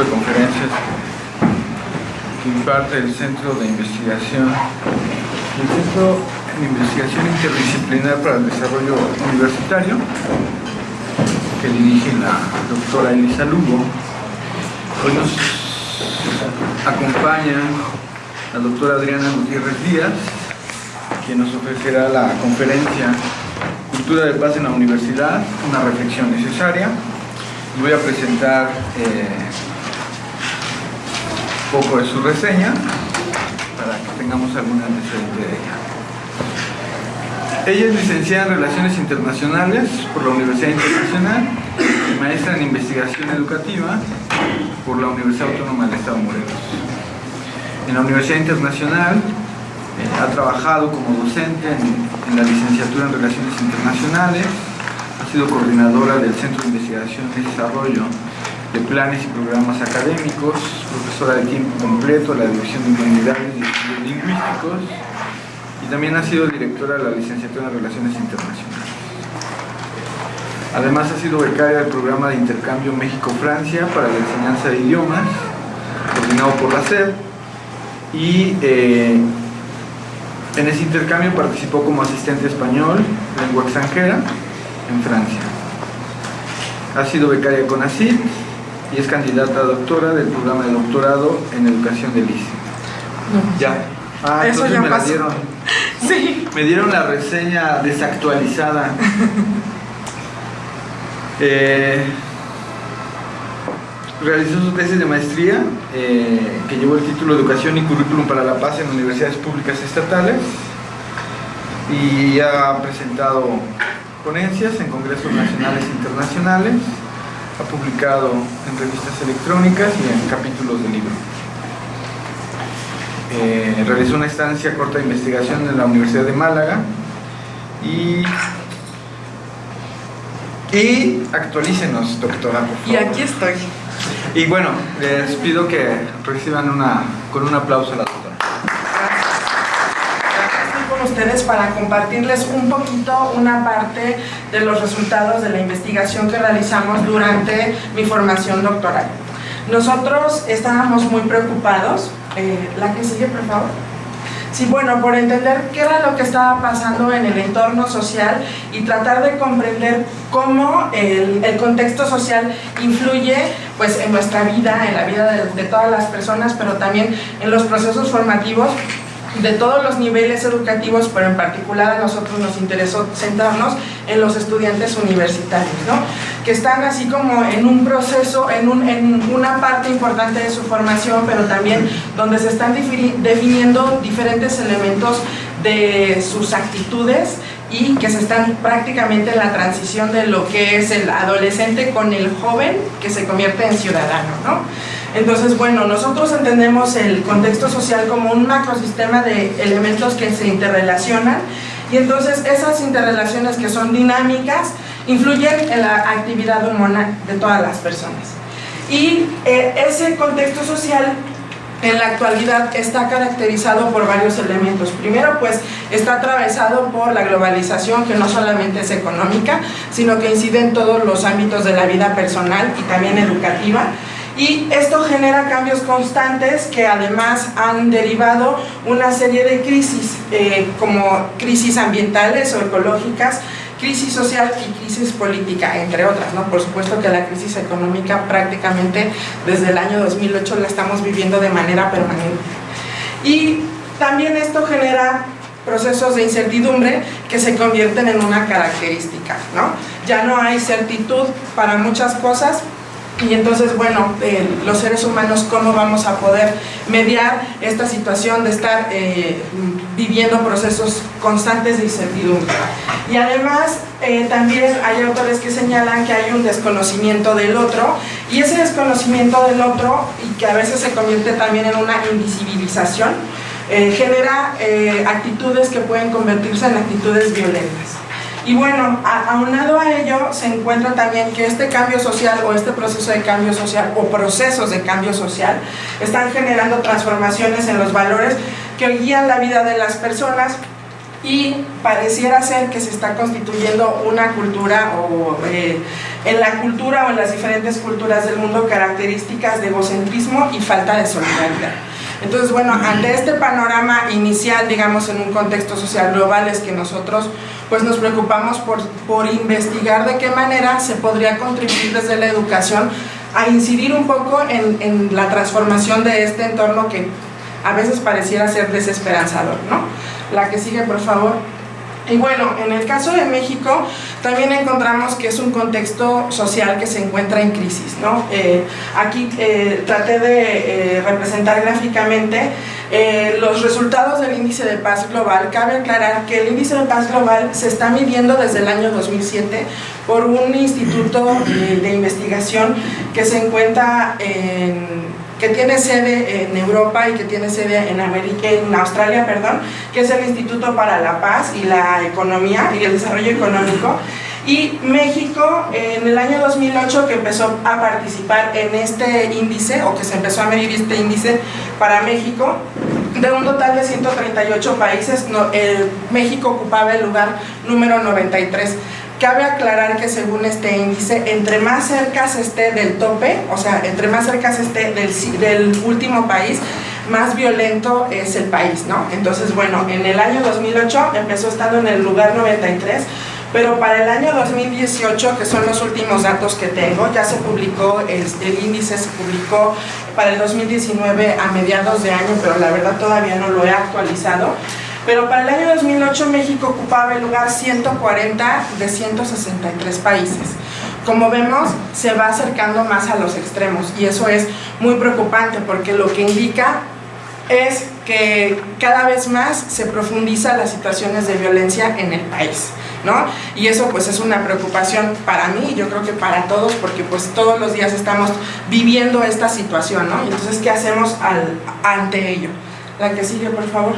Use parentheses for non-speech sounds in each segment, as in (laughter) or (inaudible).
de conferencias que imparte el Centro de Investigación, el Centro de Investigación Interdisciplinar para el Desarrollo Universitario, que dirige la doctora Elisa Lugo. Hoy nos acompaña la doctora Adriana Gutiérrez Díaz, quien nos ofrecerá la conferencia Cultura de Paz en la Universidad, una reflexión necesaria. Voy a presentar eh, poco de su reseña para que tengamos algún antecedente de ella. Ella es licenciada en Relaciones Internacionales por la Universidad Internacional y maestra en Investigación Educativa por la Universidad Autónoma del Estado de Morelos. En la Universidad Internacional eh, ha trabajado como docente en, en la licenciatura en Relaciones Internacionales, ha sido coordinadora del Centro de Investigación y Desarrollo de Planes y Programas Académicos, profesora de tiempo completo la División de Humanidades y Estudios Lingüísticos y también ha sido directora de la licenciatura en Relaciones Internacionales. Además ha sido becaria del programa de intercambio México-Francia para la enseñanza de idiomas, coordinado por la SED, y eh, en ese intercambio participó como asistente español, lengua extranjera, en Francia. Ha sido becaria con ACID y es candidata a doctora del programa de doctorado en educación del ICE. Ya. Ah, Eso ya me la pasó. dieron. (laughs) Sí. Me dieron la reseña desactualizada. (laughs) Eh, realizó su tesis de maestría eh, que llevó el título Educación y Currículum para la Paz en universidades públicas estatales y ha presentado ponencias en congresos nacionales e internacionales, ha publicado en revistas electrónicas y en capítulos de libro. Eh, realizó una estancia corta de investigación en la Universidad de Málaga y, y actualícenos, doctora, por favor. Y aquí estoy. Y bueno, les pido que reciban una, con un aplauso a la doctora. Ustedes para compartirles un poquito una parte de los resultados de la investigación que realizamos durante mi formación doctoral. Nosotros estábamos muy preocupados, eh, la que sigue por favor, Sí, bueno, por entender qué era lo que estaba pasando en el entorno social y tratar de comprender cómo el, el contexto social influye pues, en nuestra vida, en la vida de, de todas las personas, pero también en los procesos formativos de todos los niveles educativos, pero en particular a nosotros nos interesó centrarnos en los estudiantes universitarios, ¿no? que están así como en un proceso, en, un, en una parte importante de su formación, pero también donde se están defini- definiendo diferentes elementos de sus actitudes y que se están prácticamente en la transición de lo que es el adolescente con el joven que se convierte en ciudadano, ¿no? Entonces, bueno, nosotros entendemos el contexto social como un macrosistema de elementos que se interrelacionan y entonces esas interrelaciones que son dinámicas influyen en la actividad humana de todas las personas. Y eh, ese contexto social en la actualidad está caracterizado por varios elementos. Primero, pues está atravesado por la globalización, que no solamente es económica, sino que incide en todos los ámbitos de la vida personal y también educativa. Y esto genera cambios constantes que además han derivado una serie de crisis, eh, como crisis ambientales o ecológicas, crisis social y crisis política, entre otras. ¿no? Por supuesto que la crisis económica prácticamente desde el año 2008 la estamos viviendo de manera permanente. Y también esto genera procesos de incertidumbre que se convierten en una característica. ¿no? Ya no hay certitud para muchas cosas, y entonces, bueno, eh, los seres humanos, ¿cómo vamos a poder mediar esta situación de estar eh, viviendo procesos constantes de incertidumbre? Y además, eh, también hay autores que señalan que hay un desconocimiento del otro, y ese desconocimiento del otro, y que a veces se convierte también en una invisibilización, genera actitudes que pueden convertirse en actitudes violentas. Y bueno, aunado a ello se encuentra también que este cambio social o este proceso de cambio social o procesos de cambio social están generando transformaciones en los valores que guían la vida de las personas y pareciera ser que se está constituyendo una cultura o eh, en la cultura o en las diferentes culturas del mundo características de egocentrismo y falta de solidaridad. Entonces, bueno, ante este panorama inicial, digamos, en un contexto social global, es que nosotros pues nos preocupamos por, por investigar de qué manera se podría contribuir desde la educación a incidir un poco en, en la transformación de este entorno que a veces pareciera ser desesperanzador, ¿no? La que sigue, por favor. Y bueno, en el caso de México también encontramos que es un contexto social que se encuentra en crisis. ¿no? Eh, aquí eh, traté de eh, representar gráficamente los resultados del índice de paz global. Cabe aclarar que el índice de paz global se está midiendo desde el año 2007 por un instituto de investigación que se encuentra en que tiene sede en Europa y que tiene sede en, Australia, perdón, que es el Instituto para la Paz y la Economía y el Desarrollo Económico. Y México, en el año 2008 que empezó a participar en este índice, o que se empezó a medir este índice para México, de un total de 138 países, México ocupaba el lugar número 93. Cabe aclarar que según este índice, entre más cerca se esté del tope, o sea, entre más cerca se esté del, del último país, más violento es el país, ¿no? Entonces, bueno, en el año 2008 empezó estando en el lugar 93, pero para el año 2018, que son los últimos datos que tengo, ya se publicó, el, el, índice se publicó para el 2019 a mediados de año, pero la verdad todavía no lo he actualizado, pero para el año 2008 México ocupaba el lugar 140 de 163 países. Como vemos, se va acercando más a los extremos y eso es muy preocupante porque lo que indica es que cada vez más se profundiza las situaciones de violencia en el país, ¿no? Y eso pues es una preocupación para mí y yo creo que para todos porque pues todos los días estamos viviendo esta situación, ¿no? Entonces, ¿qué hacemos al, ante ello? La que sigue, por favor.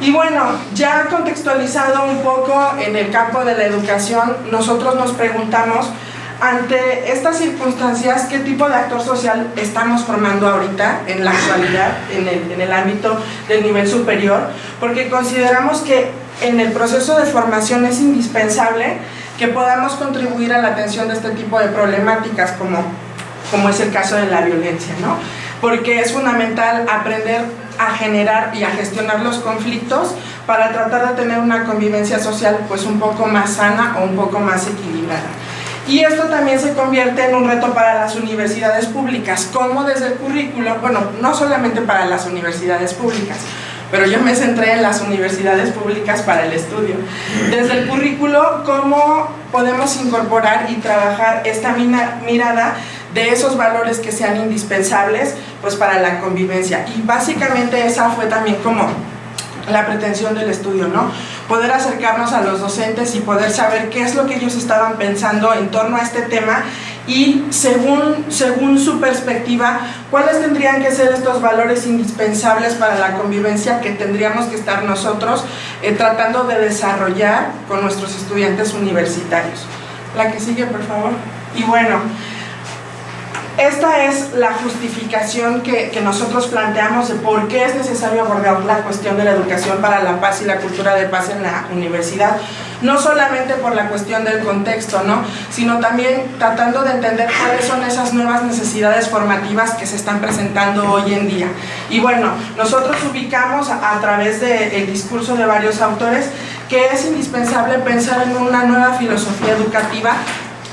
Y bueno, ya contextualizado un poco en el campo de la educación, nosotros nos preguntamos, ante estas circunstancias, ¿qué tipo de actor social estamos formando ahorita, en la actualidad, en el, en el ámbito del nivel superior? Porque consideramos que en el proceso de formación es indispensable que podamos contribuir a la atención de este tipo de problemáticas, como, como es el caso de la violencia, ¿no? Porque es fundamental aprender a generar y a gestionar los conflictos para tratar de tener una convivencia social pues un poco más sana o un poco más equilibrada. Y esto también se convierte en un reto para las universidades públicas, como desde el currículo, bueno, no solamente para las universidades públicas, pero yo me centré en las universidades públicas para el estudio. Desde el currículo, cómo podemos incorporar y trabajar esta mirada de esos valores que sean indispensables pues para la convivencia y básicamente esa fue también como la pretensión del estudio, ¿no? Poder acercarnos a los docentes y poder saber qué es lo que ellos estaban pensando en torno a este tema y según, según su perspectiva, cuáles tendrían que ser estos valores indispensables para la convivencia que tendríamos que estar nosotros eh, tratando de desarrollar con nuestros estudiantes universitarios. La que sigue, por favor. Y bueno, esta es la justificación que, nosotros planteamos de por qué es necesario abordar la cuestión de la educación para la paz y la cultura de paz en la universidad. No solamente por la cuestión del contexto, ¿no? sino también tratando de entender cuáles son esas nuevas necesidades formativas que se están presentando hoy en día. Y bueno, nosotros ubicamos a, través del discurso de varios autores que es indispensable pensar en una nueva filosofía educativa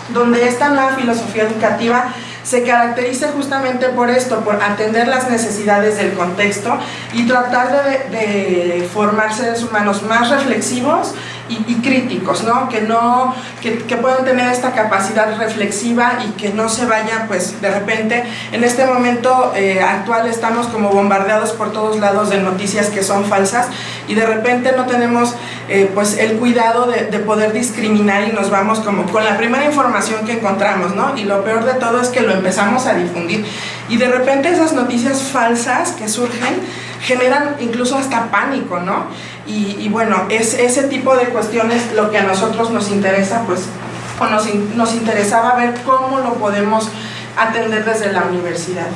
donde esta nueva filosofía educativa se caracteriza justamente por esto, por atender las necesidades del contexto y tratar de, de formar seres humanos más reflexivos y, críticos, ¿no? Que, no que, que, puedan tener esta capacidad reflexiva y que no se vayan, pues, de repente, en este momento eh, actual estamos como bombardeados por todos lados de noticias que son falsas y de repente no tenemos, eh, pues, el cuidado de, de, poder discriminar y nos vamos como con la primera información que encontramos, ¿no? Y lo peor de todo es que lo empezamos a difundir y de repente esas noticias falsas que surgen generan incluso hasta pánico, ¿no? Y, bueno, es ese tipo de cuestiones lo que a nosotros nos interesa, pues, o nos, nos interesaba ver cómo lo podemos atender desde la universidad.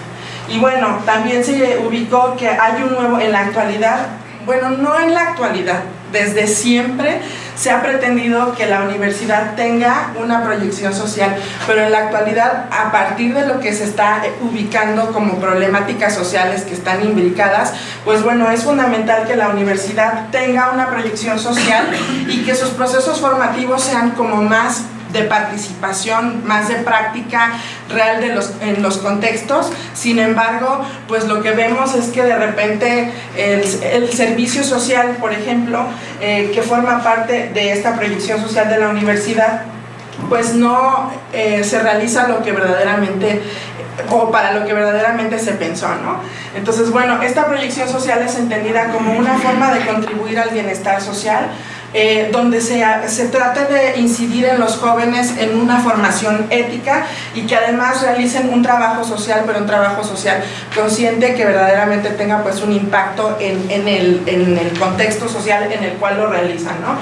Y bueno, también se ubicó que hay un nuevo, en la actualidad, bueno, no en la actualidad, desde siempre se ha pretendido que la universidad tenga una proyección social, pero en la actualidad, a partir de lo que se está ubicando como problemáticas sociales que están imbricadas, pues bueno, es fundamental que la universidad tenga una proyección social y que sus procesos formativos sean como más de participación, más de práctica real de los, en los contextos. Sin embargo, pues lo que vemos es que de repente el, servicio social, por ejemplo, eh, que forma parte de esta proyección social de la universidad, pues no eh, se realiza lo que verdaderamente o para lo que verdaderamente se pensó, ¿no? Entonces, bueno, esta proyección social es entendida como una forma de contribuir al bienestar social, eh, donde se, se trate de incidir en los jóvenes en una formación ética y que además realicen un trabajo social, pero un trabajo social consciente que verdaderamente tenga pues un impacto en, en, el, en el contexto social en el cual lo realizan, ¿no?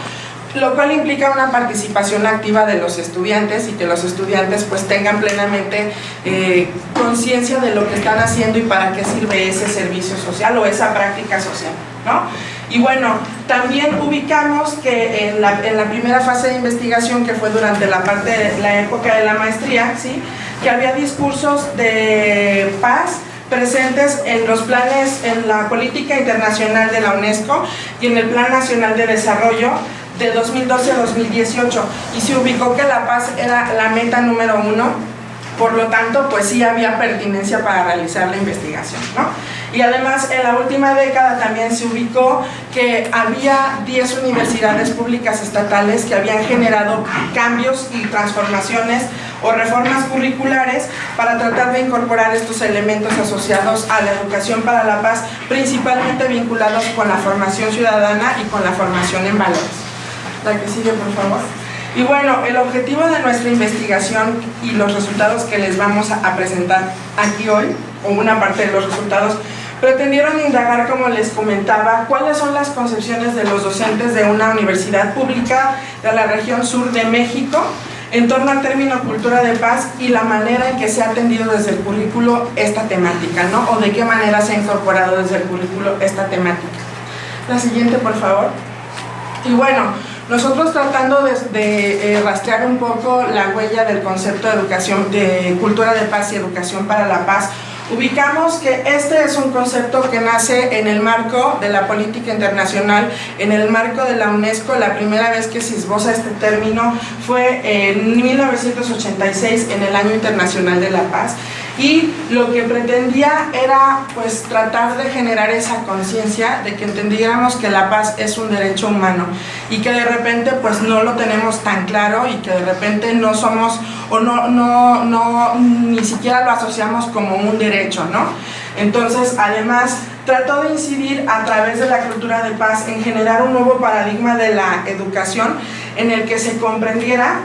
lo cual implica una participación activa de los estudiantes y que los estudiantes pues tengan plenamente eh, conciencia de lo que están haciendo y para qué sirve ese servicio social o esa práctica social, ¿no? Y bueno, también ubicamos que en la, en la, primera fase de investigación, que fue durante la parte de la época de la maestría, ¿sí? que había discursos de paz presentes en los planes, en la política internacional de la UNESCO y en el Plan Nacional de Desarrollo de 2012 a 2018 y se ubicó que la paz era la meta número uno, por lo tanto pues sí había pertinencia para realizar la investigación. ¿no? Y además en la última década también se ubicó que había 10 universidades públicas estatales que habían generado cambios y transformaciones o reformas curriculares para tratar de incorporar estos elementos asociados a la educación para la paz, principalmente vinculados con la formación ciudadana y con la formación en valores. La que sigue, por favor. Y bueno, el objetivo de nuestra investigación y los resultados que les vamos a presentar aquí hoy, una parte de los resultados, pretendieron indagar, como les comentaba, cuáles son las concepciones de los docentes de una universidad pública de la región sur de México en torno al término cultura de paz y la manera en que se ha atendido desde el currículo esta temática, ¿no? O de qué manera se ha incorporado desde el currículo esta temática. La siguiente, por favor. Y bueno, nosotros tratando de, eh, rastrear un poco la huella del concepto de educación, de cultura de paz y educación para la paz, Ubicamos que este es un concepto que nace en el marco de la política internacional, en el marco de la UNESCO, la primera vez que se esboza este término fue en 1986, en el Año Internacional de la Paz, y lo que pretendía era pues tratar de generar esa conciencia de que entendiéramos que la paz es un derecho humano y que de repente pues no lo tenemos tan claro y que de repente no somos o no, no, no ni siquiera lo asociamos como un derecho, ¿no? Entonces, además, trató de incidir a través de la cultura de paz en generar un nuevo paradigma de la educación en el que se comprendiera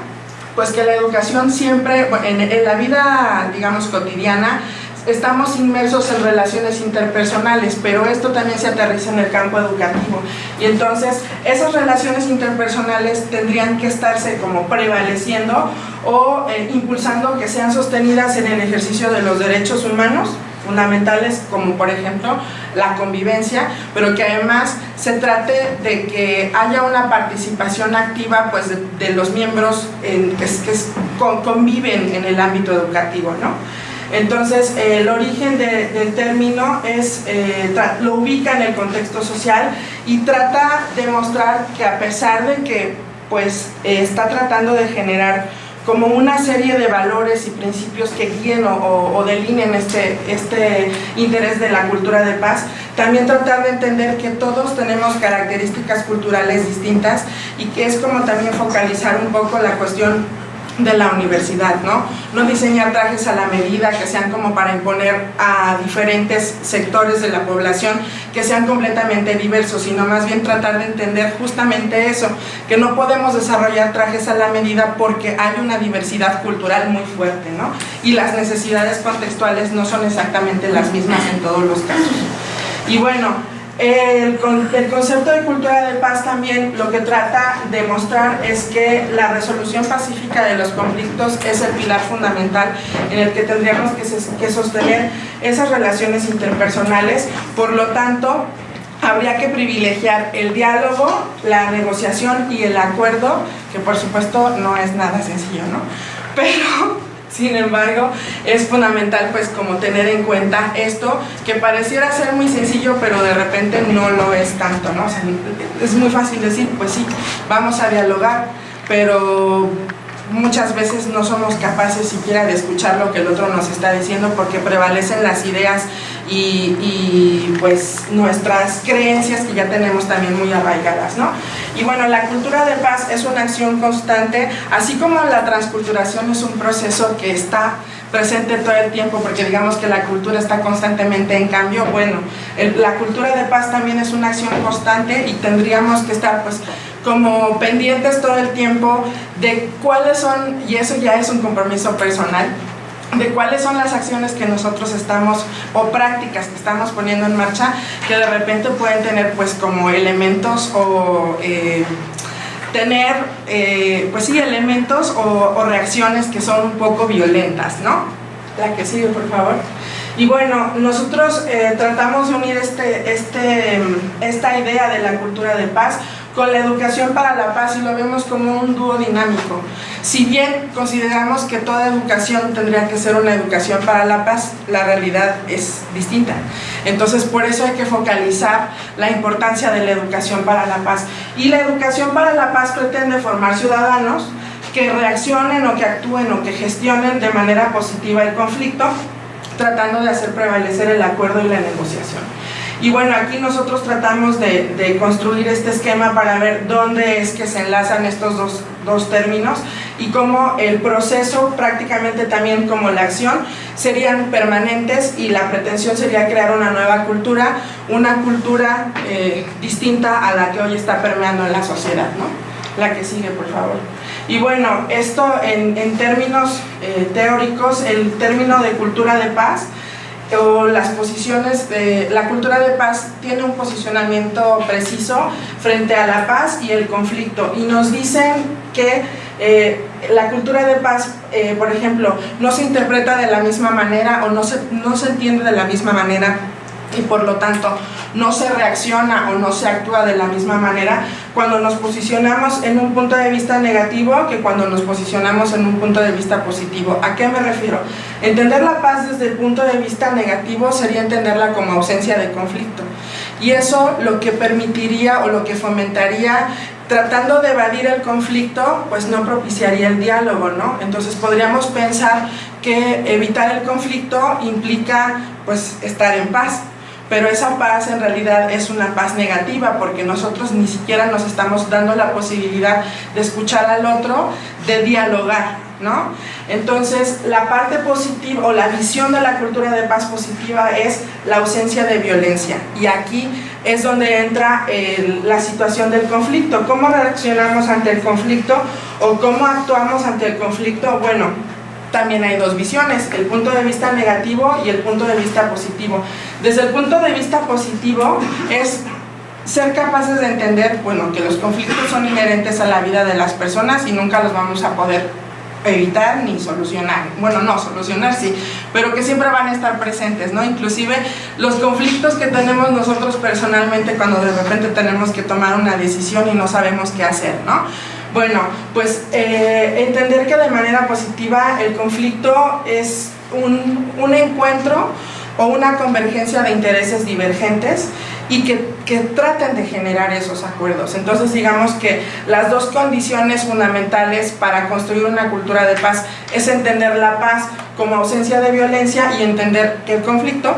pues que la educación siempre, en, la vida, digamos, cotidiana, estamos inmersos en relaciones interpersonales, pero esto también se aterriza en el campo educativo. Y entonces, esas relaciones interpersonales tendrían que estarse como prevaleciendo o eh, impulsando que sean sostenidas en el ejercicio de los derechos humanos, fundamentales como por ejemplo la convivencia, pero que además se trate de que haya una participación activa pues, de, los miembros que, conviven en el ámbito educativo. ¿no? Entonces, el origen del término es, eh, lo ubica en el contexto social y trata de mostrar que a pesar de que pues, está tratando de generar como una serie de valores y principios que guíen o, o, delineen este, este interés de la cultura de paz, también tratar de entender que todos tenemos características culturales distintas y que es como también focalizar un poco la cuestión de la universidad, ¿no? No diseñar trajes a la medida que sean como para imponer a diferentes sectores de la población que sean completamente diversos, sino más bien tratar de entender justamente eso, que no podemos desarrollar trajes a la medida porque hay una diversidad cultural muy fuerte, ¿no? Y las necesidades contextuales no son exactamente las mismas en todos los casos. Y bueno, el, el, concepto de cultura de paz también lo que trata de mostrar es que la resolución pacífica de los conflictos es el pilar fundamental en el que tendríamos que, que sostener esas relaciones interpersonales, por lo tanto, habría que privilegiar el diálogo, la negociación y el acuerdo, que por supuesto no es nada sencillo, ¿no? Pero, sin embargo, es fundamental pues como tener en cuenta esto, que pareciera ser muy sencillo, pero de repente no lo es tanto, ¿no? es muy fácil decir, pues sí, vamos a dialogar, pero muchas veces no somos capaces siquiera de escuchar lo que el otro nos está diciendo porque prevalecen las ideas y, pues nuestras creencias que ya tenemos también muy arraigadas, ¿no? Y bueno, la cultura de paz es una acción constante, así como la transculturación es un proceso que está presente todo el tiempo, porque digamos que la cultura está constantemente en cambio, bueno, la cultura de paz también es una acción constante y tendríamos que estar pues como pendientes todo el tiempo de cuáles son, y eso ya es un compromiso personal, de cuáles son las acciones que nosotros estamos o prácticas que estamos poniendo en marcha que de repente pueden tener pues como elementos o eh, tener eh, pues sí elementos o, reacciones que son un poco violentas, ¿no? La que sigue por favor. Y bueno, nosotros eh, tratamos de unir este, este, esta idea de la cultura de paz con la educación para la paz y lo vemos como un dúo dinámico. Si bien consideramos que toda educación tendría que ser una educación para la paz, la realidad es distinta. Entonces por eso hay que focalizar la importancia de la educación para la paz. Y la educación para la paz pretende formar ciudadanos que reaccionen o que actúen o que gestionen de manera positiva el conflicto, tratando de hacer prevalecer el acuerdo y la negociación. Y bueno, aquí nosotros tratamos de, construir este esquema para ver dónde es que se enlazan estos dos, dos, términos y cómo el proceso, prácticamente también como la acción, serían permanentes y la pretensión sería crear una nueva cultura, una cultura eh, distinta a la que hoy está permeando en la sociedad, ¿no? La que sigue, por favor. Y bueno, esto en, en términos eh, teóricos, el término de cultura de paz, o las posiciones de la cultura de paz tiene un posicionamiento preciso frente a la paz y el conflicto. Y nos dicen que eh, la cultura de paz, eh, por ejemplo, no se interpreta de la misma manera o no se, no se entiende de la misma manera y por lo tanto no se reacciona o no se actúa de la misma manera cuando nos posicionamos en un punto de vista negativo que cuando nos posicionamos en un punto de vista positivo. ¿A qué me refiero? Entender la paz desde el punto de vista negativo sería entenderla como ausencia de conflicto y eso lo que permitiría o lo que fomentaría tratando de evadir el conflicto, pues no propiciaría el diálogo, ¿no? Entonces podríamos pensar que evitar el conflicto implica pues estar en paz, pero esa paz en realidad es una paz negativa porque nosotros ni siquiera nos estamos dando la posibilidad de escuchar al otro, de dialogar, ¿no? Entonces, la parte positiva o la visión de la cultura de paz positiva es la ausencia de violencia y aquí es donde entra la situación del conflicto. ¿Cómo reaccionamos ante el conflicto o cómo actuamos ante el conflicto? Bueno, también hay dos visiones, el punto de vista negativo y el punto de vista positivo. Desde el punto de vista positivo es ser capaces de entender, bueno, que los conflictos son inherentes a la vida de las personas y nunca los vamos a poder evitar ni solucionar, bueno no, solucionar sí, pero que siempre van a estar presentes, ¿no? Inclusive los conflictos que tenemos nosotros personalmente cuando de repente tenemos que tomar una decisión y no sabemos qué hacer, ¿no? Bueno, pues eh, entender que de manera positiva el conflicto es un, un encuentro o una convergencia de intereses divergentes y que, que, traten de generar esos acuerdos. Entonces digamos que las dos condiciones fundamentales para construir una cultura de paz es entender la paz como ausencia de violencia y entender que el conflicto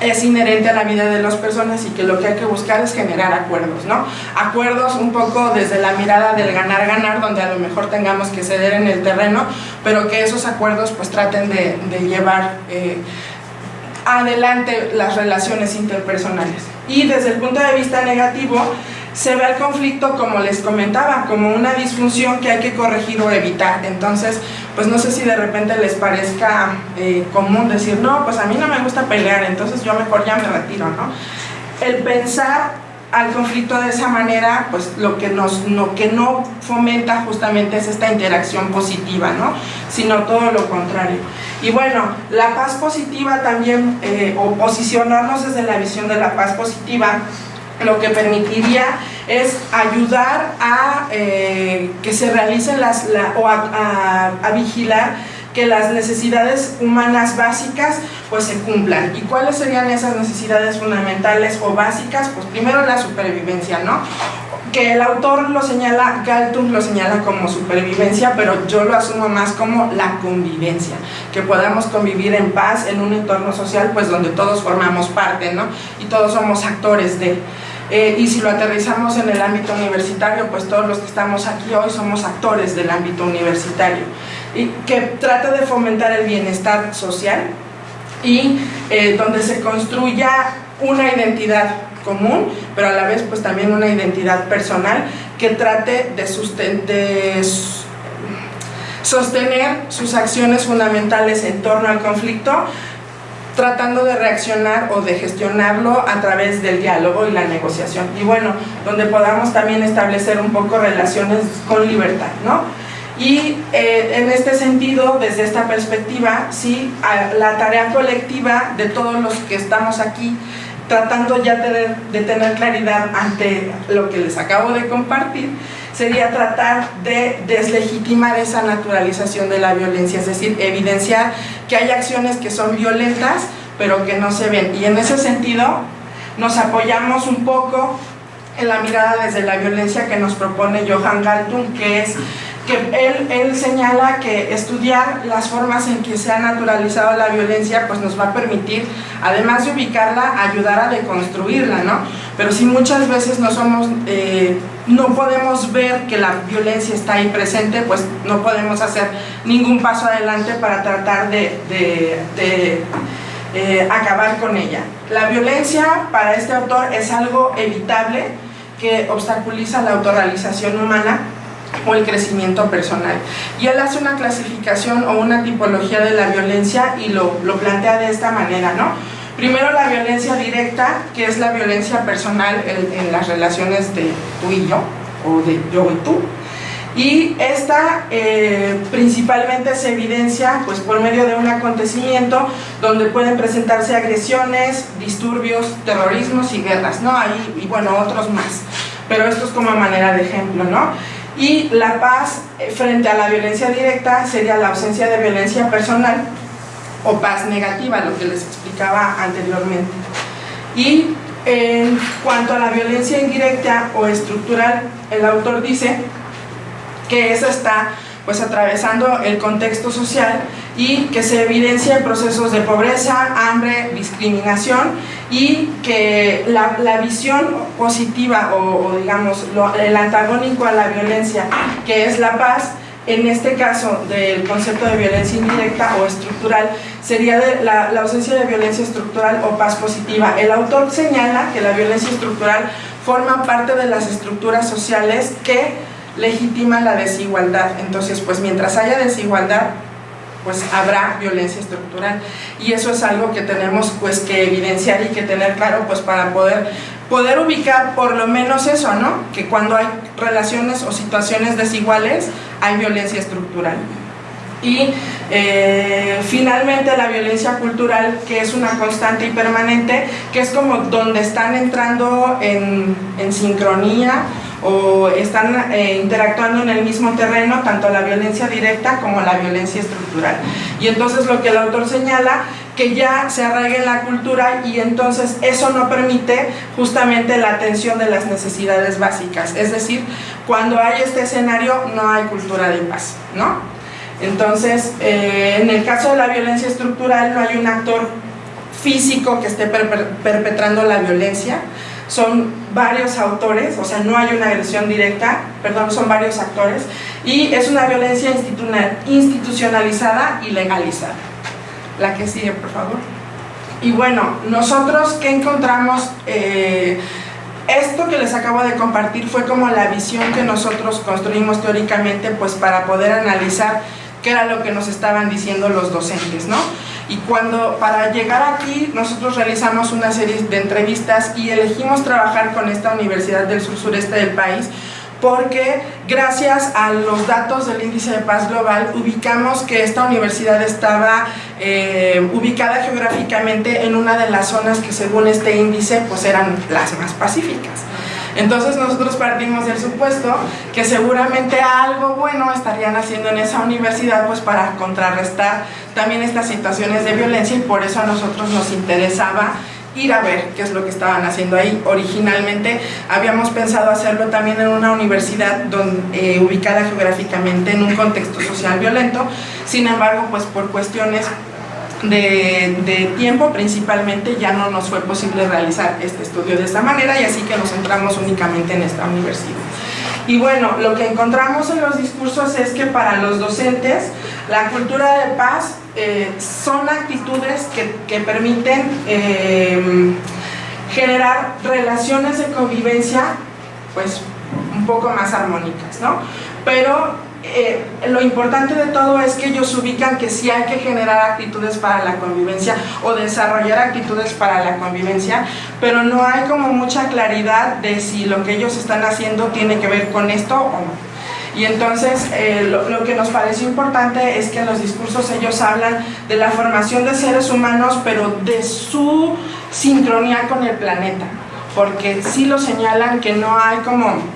es inherente a la vida de las personas y que lo que hay que buscar es generar acuerdos, ¿no? Acuerdos un poco desde la mirada del ganar-ganar, donde a lo mejor tengamos que ceder en el terreno, pero que esos acuerdos pues traten de, llevar eh, adelante las relaciones interpersonales. Y desde el punto de vista negativo, se ve el conflicto, como les comentaba, como una disfunción que hay que corregir o evitar. Entonces, pues no sé si de repente les parezca eh, común decir, no, pues a mí no me gusta pelear, entonces yo mejor ya me retiro, ¿no? El pensar al conflicto de esa manera, pues lo que, nos, lo que no fomenta justamente es esta interacción positiva, ¿no? Sino todo lo contrario. Y bueno, la paz positiva también, eh, o posicionarnos desde la visión de la paz positiva, lo que permitiría es ayudar a eh, que se realicen las, o a, a, vigilar que las necesidades humanas básicas pues se cumplan. ¿Y cuáles serían esas necesidades fundamentales o básicas? Pues primero la supervivencia, ¿no? Que el autor lo señala, Galtung lo señala como supervivencia, pero yo lo asumo más como la convivencia, que podamos convivir en paz en un entorno social pues donde todos formamos parte, ¿no? Y todos somos actores de... Eh, y si lo aterrizamos en el ámbito universitario, pues todos los que estamos aquí hoy somos actores del ámbito universitario, que trata de fomentar el bienestar social y eh, donde se construya una identidad común, pero a la vez pues también una identidad personal que trate de, de sostener sus acciones fundamentales en torno al conflicto tratando de reaccionar o de gestionarlo a través del diálogo y la negociación. Y bueno, donde podamos también establecer un poco relaciones con libertad, ¿no? Y eh, en este sentido, desde esta perspectiva, sí, la tarea colectiva de todos los que estamos aquí, tratando ya de tener claridad ante lo que les acabo de compartir, sería tratar de deslegitimar esa naturalización de la violencia, es decir, evidenciar que hay acciones que son violentas, pero que no se ven. Y en ese sentido, nos apoyamos un poco en la mirada desde la violencia que nos propone Johan Galtung, que es que él, él, señala que estudiar las formas en que se ha naturalizado la violencia pues nos va a permitir, además de ubicarla, ayudar a deconstruirla, ¿no? Pero si muchas veces no somos, eh, no podemos ver que la violencia está ahí presente, pues no podemos hacer ningún paso adelante para tratar de, de, de eh, acabar con ella. La violencia para este autor es algo evitable que obstaculiza la autorrealización humana o el crecimiento personal. Y él hace una clasificación o una tipología de la violencia y lo, lo plantea de esta manera, ¿no? Primero la violencia directa, que es la violencia personal en, las relaciones de tú y yo, o de yo y tú. Y esta eh, principalmente se evidencia pues, por medio de un acontecimiento donde pueden presentarse agresiones, disturbios, terrorismos y guerras, ¿no? Ahí, y bueno, otros más. Pero esto es como manera de ejemplo, ¿no? Y la paz eh, frente a la violencia directa sería la ausencia de violencia personal o paz negativa, lo que les explicaba anteriormente. Y en cuanto a la violencia indirecta o estructural, el autor dice que esa está pues atravesando el contexto social y que se evidencia en procesos de pobreza, hambre, discriminación y que la, la visión positiva o, digamos el antagónico a la violencia que es la paz en este caso del concepto de violencia indirecta o estructural sería la, la, ausencia de violencia estructural o paz positiva. El autor señala que la violencia estructural forma parte de las estructuras sociales que legitima la desigualdad. Entonces, pues mientras haya desigualdad, pues habrá violencia estructural. Y eso es algo que tenemos pues que evidenciar y que tener claro pues para poder, poder ubicar por lo menos eso, ¿no? Que cuando hay relaciones o situaciones desiguales, hay violencia estructural. Y eh, finalmente la violencia cultural, que es una constante y permanente, que es como donde están entrando en, en sincronía o están eh, interactuando en el mismo terreno tanto la violencia directa como la violencia estructural. Y entonces lo que el autor señala que ya se arraiga en la cultura y entonces eso no permite justamente la atención de las necesidades básicas. Es decir, cuando hay este escenario no hay cultura de paz, ¿no? Entonces, eh, en el caso de la violencia estructural no hay un actor físico que esté perpetrando la violencia, son varios autores, o sea, no hay una agresión directa, perdón, son varios actores, y es una violencia institucionalizada y legalizada. La que sigue, por favor. Y bueno, nosotros, ¿qué encontramos? Eh, esto que les acabo de compartir fue como la visión que nosotros construimos teóricamente pues para poder analizar qué era lo que nos estaban diciendo los docentes, ¿no? Y cuando, para llegar aquí, nosotros realizamos una serie de entrevistas y elegimos trabajar con esta Universidad del Sur Sureste del país porque gracias a los datos del índice de paz global ubicamos que esta universidad estaba eh, ubicada geográficamente en una de las zonas que según este índice pues eran las más pacíficas. Entonces nosotros partimos del supuesto que seguramente algo bueno estarían haciendo en esa universidad pues para contrarrestar también estas situaciones de violencia y por eso a nosotros nos interesaba ir a ver qué es lo que estaban haciendo ahí. Originalmente habíamos pensado hacerlo también en una universidad eh, ubicada geográficamente en un contexto social violento, sin embargo, pues por cuestiones de, tiempo principalmente ya no nos fue posible realizar este estudio de esta manera y así que nos centramos únicamente en esta universidad. Y bueno, lo que encontramos en los discursos es que para los docentes la cultura de paz eh, son actitudes que, que permiten eh, generar relaciones de convivencia pues un poco más armónicas, ¿no? Pero eh, lo importante de todo es que ellos ubican que sí hay que generar actitudes para la convivencia o desarrollar actitudes para la convivencia, pero no hay como mucha claridad de si lo que ellos están haciendo tiene que ver con esto o no. Y entonces eh, lo, lo, que nos parece importante es que en los discursos ellos hablan de la formación de seres humanos, pero de su sincronía con el planeta, porque sí lo señalan que no hay como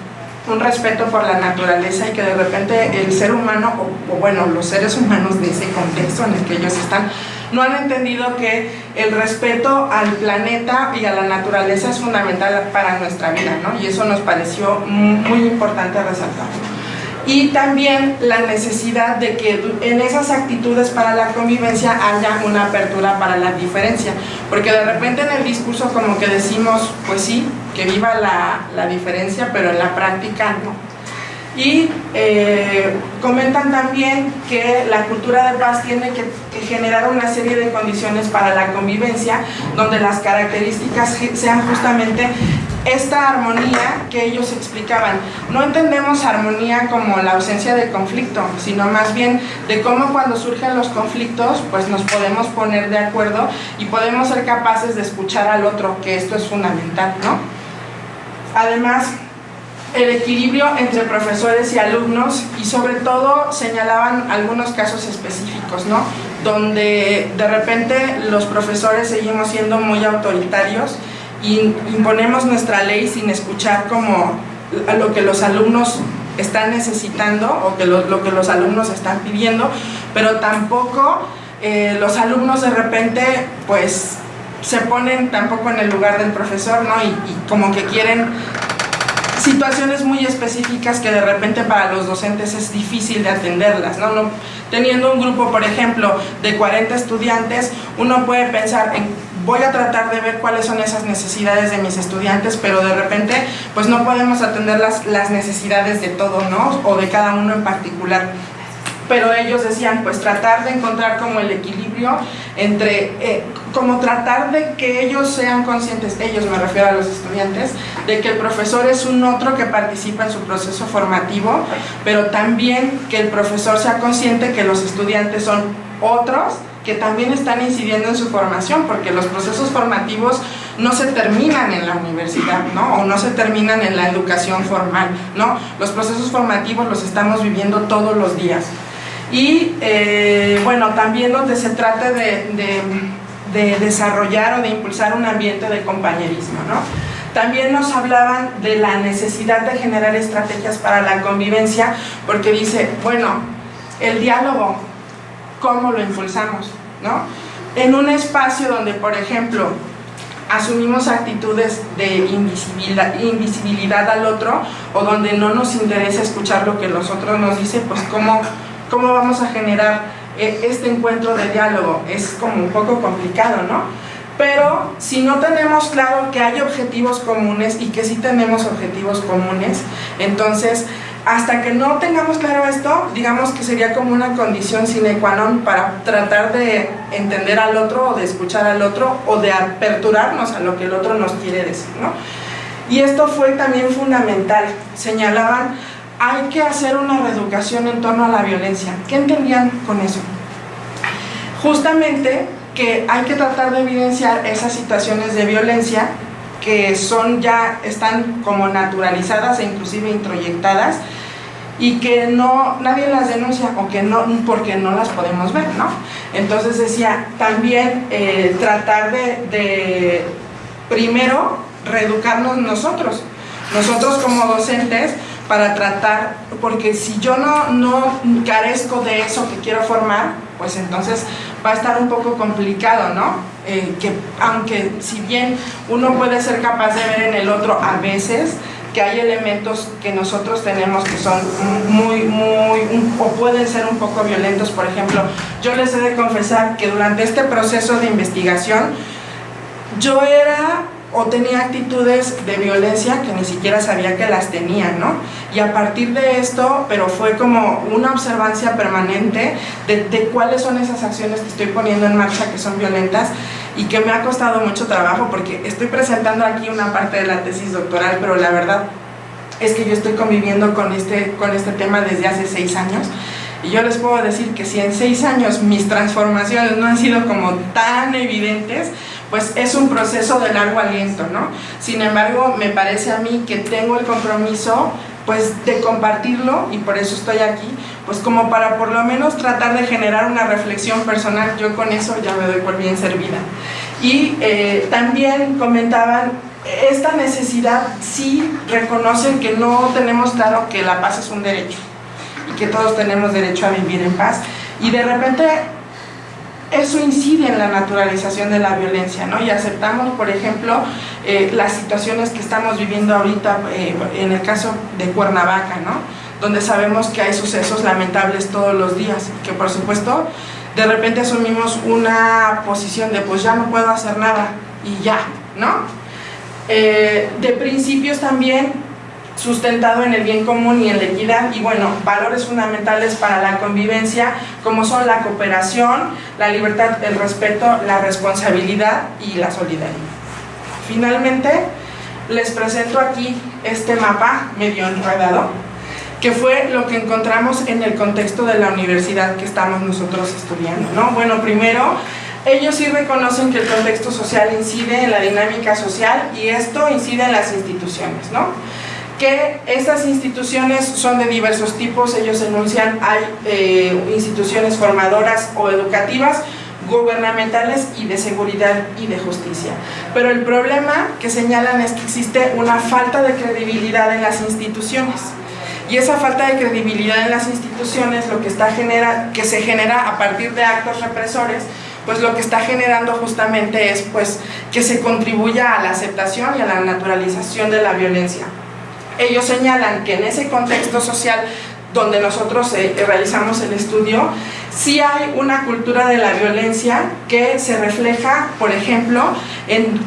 un respeto por la naturaleza y que de repente el ser humano, o, o, bueno, los seres humanos de ese contexto en el que ellos están, no han entendido que el respeto al planeta y a la naturaleza es fundamental para nuestra vida, ¿no? Y eso nos pareció muy importante resaltar y también la necesidad de que en esas actitudes para la convivencia haya una apertura para la diferencia, porque de repente en el discurso como que decimos, pues sí, que viva la, la diferencia, pero en la práctica no. Y eh, comentan también que la cultura de paz tiene que, que, generar una serie de condiciones para la convivencia, donde las características sean justamente esta armonía que ellos explicaban. No entendemos armonía como la ausencia de conflicto, sino más bien de cómo cuando surgen los conflictos, pues nos podemos poner de acuerdo y podemos ser capaces de escuchar al otro, que esto es fundamental, ¿no? Además, el equilibrio entre profesores y alumnos y sobre todo señalaban algunos casos específicos, ¿no? Donde de repente los profesores seguimos siendo muy autoritarios y imponemos nuestra ley sin escuchar como lo que los alumnos están necesitando o que lo, que los alumnos están pidiendo, pero tampoco eh, los alumnos de repente pues se ponen tampoco en el lugar del profesor, ¿no? Y, como que quieren situaciones muy específicas que de repente para los docentes es difícil de atenderlas, ¿no? no teniendo un grupo, por ejemplo, de 40 estudiantes, uno puede pensar en voy a tratar de ver cuáles son esas necesidades de mis estudiantes, pero de repente pues no podemos atender las, las necesidades de todos, ¿no? O de cada uno en particular. Pero ellos decían, pues tratar de encontrar como el equilibrio entre, eh, como tratar de que ellos sean conscientes, ellos me refiero a los estudiantes, de que el profesor es un otro que participa en su proceso formativo, pero también que el profesor sea consciente que los estudiantes son otros que también están incidiendo en su formación, porque los procesos formativos no se terminan en la universidad, ¿no? O no se terminan en la educación formal, ¿no? Los procesos formativos los estamos viviendo todos los días. Y, eh, bueno, también donde se trata de, de, de desarrollar o de impulsar un ambiente de compañerismo, ¿no? También nos hablaban de la necesidad de generar estrategias para la convivencia, porque dice, bueno, el diálogo, ¿cómo lo impulsamos? ¿no? En un espacio donde, por ejemplo, asumimos actitudes de invisibilidad, invisibilidad al otro o donde no nos interesa escuchar lo que los otros nos dicen, pues ¿cómo, cómo vamos a generar este encuentro de diálogo? Es como un poco complicado, ¿no? Pero si no tenemos claro que hay objetivos comunes y que sí tenemos objetivos comunes, entonces hasta que no tengamos claro esto, digamos que sería como una condición sine qua non para tratar de entender al otro o de escuchar al otro o de aperturarnos a lo que el otro nos quiere decir, ¿no? Y esto fue también fundamental, señalaban, hay que hacer una reeducación en torno a la violencia. ¿Qué entendían con eso? Justamente que hay que tratar de evidenciar esas situaciones de violencia que son ya, están como naturalizadas e inclusive introyectadas y que no, nadie las denuncia o que no, porque no las podemos ver, ¿no? Entonces decía, también eh, tratar de, de, primero, reeducarnos nosotros, nosotros como docentes, para tratar, porque si yo no, no carezco de eso que quiero formar, pues entonces va a estar un poco complicado, ¿no? Eh, que aunque si bien uno puede ser capaz de ver en el otro a veces, que hay elementos que nosotros tenemos que son muy, muy, o pueden ser un poco violentos. Por ejemplo, yo les he de confesar que durante este proceso de investigación, yo era o tenía actitudes de violencia que ni siquiera sabía que las tenía, ¿no? Y a partir de esto, pero fue como una observancia permanente de, de, cuáles son esas acciones que estoy poniendo en marcha que son violentas y que me ha costado mucho trabajo porque estoy presentando aquí una parte de la tesis doctoral, pero la verdad es que yo estoy conviviendo con este, con este tema desde hace seis años y yo les puedo decir que si en seis años mis transformaciones no han sido como tan evidentes, pues es un proceso de largo aliento, ¿no? Sin embargo, me parece a mí que tengo el compromiso pues de compartirlo y por eso estoy aquí, pues como para por lo menos tratar de generar una reflexión personal, yo con eso ya me doy por bien servida. Y eh, también comentaban, esta necesidad sí reconocen que no tenemos claro que la paz es un derecho y que todos tenemos derecho a vivir en paz y de repente eso incide en la naturalización de la violencia, ¿no? Y aceptamos, por ejemplo, eh, las situaciones que estamos viviendo ahorita, eh, en el caso de Cuernavaca, ¿no? Donde sabemos que hay sucesos lamentables todos los días, que por supuesto, de repente asumimos una posición de pues ya no puedo hacer nada y ya, ¿no? Eh, de principios también sustentado en el bien común y en la equidad y bueno, valores fundamentales para la convivencia como son la cooperación, la libertad, el respeto, la responsabilidad y la solidaridad. Finalmente, les presento aquí este mapa medio enredado, que fue lo que encontramos en el contexto de la universidad que estamos nosotros estudiando. ¿no? Bueno, primero, ellos sí reconocen que el contexto social incide en la dinámica social y esto incide en las instituciones. ¿no? Que estas instituciones son de diversos tipos, ellos enuncian, hay eh, instituciones formadoras o educativas, gubernamentales y de seguridad y de justicia. Pero el problema que señalan es que existe una falta de credibilidad en las instituciones. Y esa falta de credibilidad en las instituciones, lo que, está genera, que se genera a partir de actos represores, pues lo que está generando justamente es pues, que se contribuya a la aceptación y a la naturalización de la violencia ellos señalan que en ese contexto social donde nosotros eh, realizamos el estudio, sí hay una cultura de la violencia que se refleja, por ejemplo, en,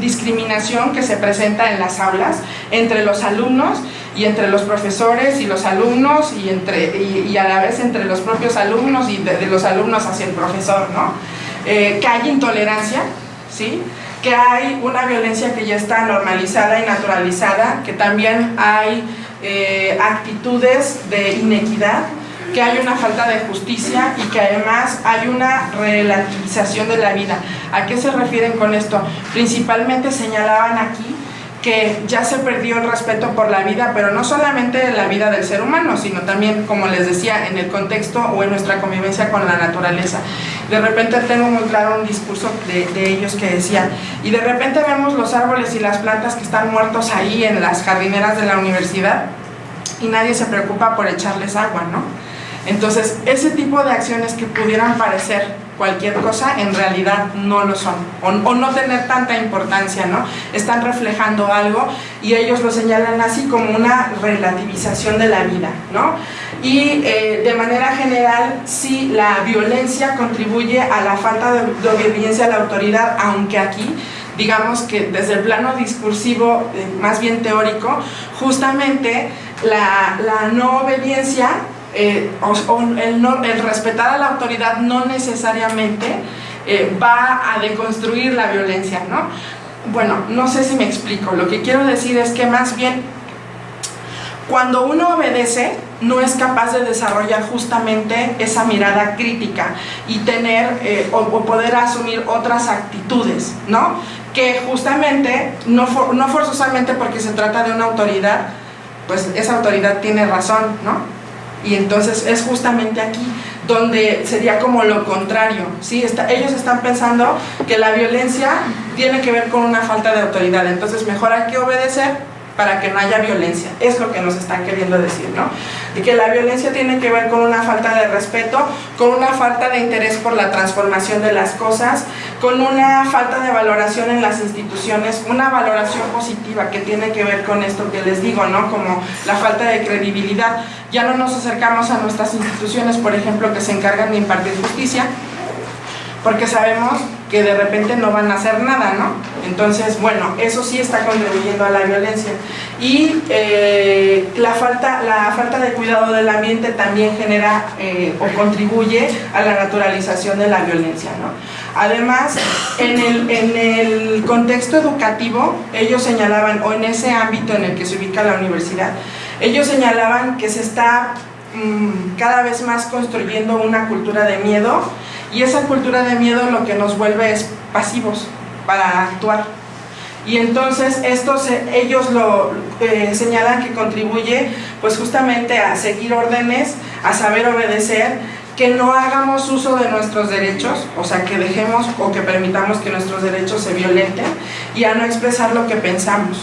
discriminación que se presenta en las aulas entre los alumnos y entre los profesores y los alumnos y, entre, y, a la vez entre los propios alumnos y de, los alumnos hacia el profesor, ¿no? Eh, que hay intolerancia, ¿sí? Que hay una violencia que ya está normalizada y naturalizada, que también hay eh, actitudes de inequidad, que hay una falta de justicia y que además hay una relativización de la vida. ¿A qué se refieren con esto? Principalmente señalaban aquí que ya se perdió el respeto por la vida, pero no solamente la vida del ser humano, sino también, como les decía, en el contexto o en nuestra convivencia con la naturaleza. De repente tengo muy claro un discurso de, de ellos que decía, y de repente vemos los árboles y las plantas que están muertos ahí en las jardineras de la universidad y nadie se preocupa por echarles agua, ¿no? Entonces, ese tipo de acciones que pudieran parecer cualquier cosa, en realidad no lo son, o, no tener tanta importancia, ¿no? Están reflejando algo y ellos lo señalan así como una relativización de la vida, ¿no? Y eh, de manera general, sí, la violencia contribuye a la falta de, obediencia a la autoridad, aunque aquí digamos que desde el plano discursivo, eh, más bien teórico, justamente la, la no obediencia eh, el, respetar a la autoridad no necesariamente eh, va a deconstruir la violencia, ¿no? Bueno, no sé si me explico, lo que quiero decir es que más bien cuando uno obedece, no es capaz de desarrollar justamente esa mirada crítica y tener eh, o, poder asumir otras actitudes, ¿no? Que justamente, no, no forzosamente porque se trata de una autoridad, pues esa autoridad tiene razón, ¿no? Y entonces es justamente aquí donde sería como lo contrario, ¿sí? Está, ellos están pensando que la violencia tiene que ver con una falta de autoridad, entonces mejor hay que obedecer para que no haya violencia. Es lo que nos están queriendo decir, ¿no? Y que la violencia tiene que ver con una falta de respeto, con una falta de interés por la transformación de las cosas, con una falta de valoración en las instituciones, una valoración positiva que tiene que ver con esto que les digo, ¿no? Como la falta de credibilidad. Ya no nos acercamos a nuestras instituciones, por ejemplo, que se encargan de impartir justicia, porque sabemos que de repente no van a hacer nada, ¿no? Entonces, bueno, eso sí está contribuyendo a la violencia. Y eh, la, falta, la falta de cuidado del ambiente también genera eh, o contribuye a la naturalización de la violencia, ¿no? Además, en el, en el contexto educativo, ellos señalaban, o en ese ámbito en el que se ubica la universidad, ellos señalaban que se está mm, cada vez más construyendo una cultura de miedo y esa cultura de miedo lo que nos vuelve es pasivos para actuar. Y entonces estos, ellos lo eh, señalan que contribuye pues justamente a seguir órdenes, a saber obedecer, que no hagamos uso de nuestros derechos, o sea, que dejemos o que permitamos que nuestros derechos se violenten y a no expresar lo que pensamos.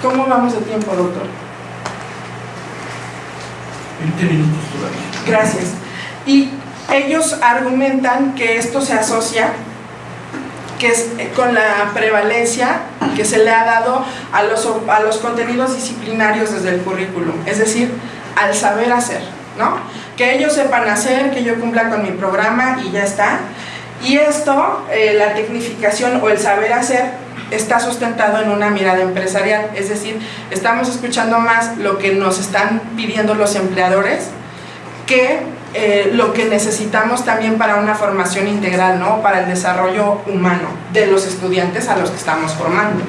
¿Cómo vamos de tiempo, doctor? 20 minutos Gracias. Y ellos argumentan que esto se asocia que es eh, con la prevalencia que se le ha dado a los, a los contenidos disciplinarios desde el currículum, es decir, al saber hacer, ¿no? Que ellos sepan hacer, que yo cumpla con mi programa y ya está. Y esto, eh, la tecnificación o el saber hacer, está sustentado en una mirada empresarial, es decir, estamos escuchando más lo que nos están pidiendo los empleadores que eh, lo que necesitamos también para una formación integral, ¿no? para el desarrollo humano de los estudiantes a los que estamos formando.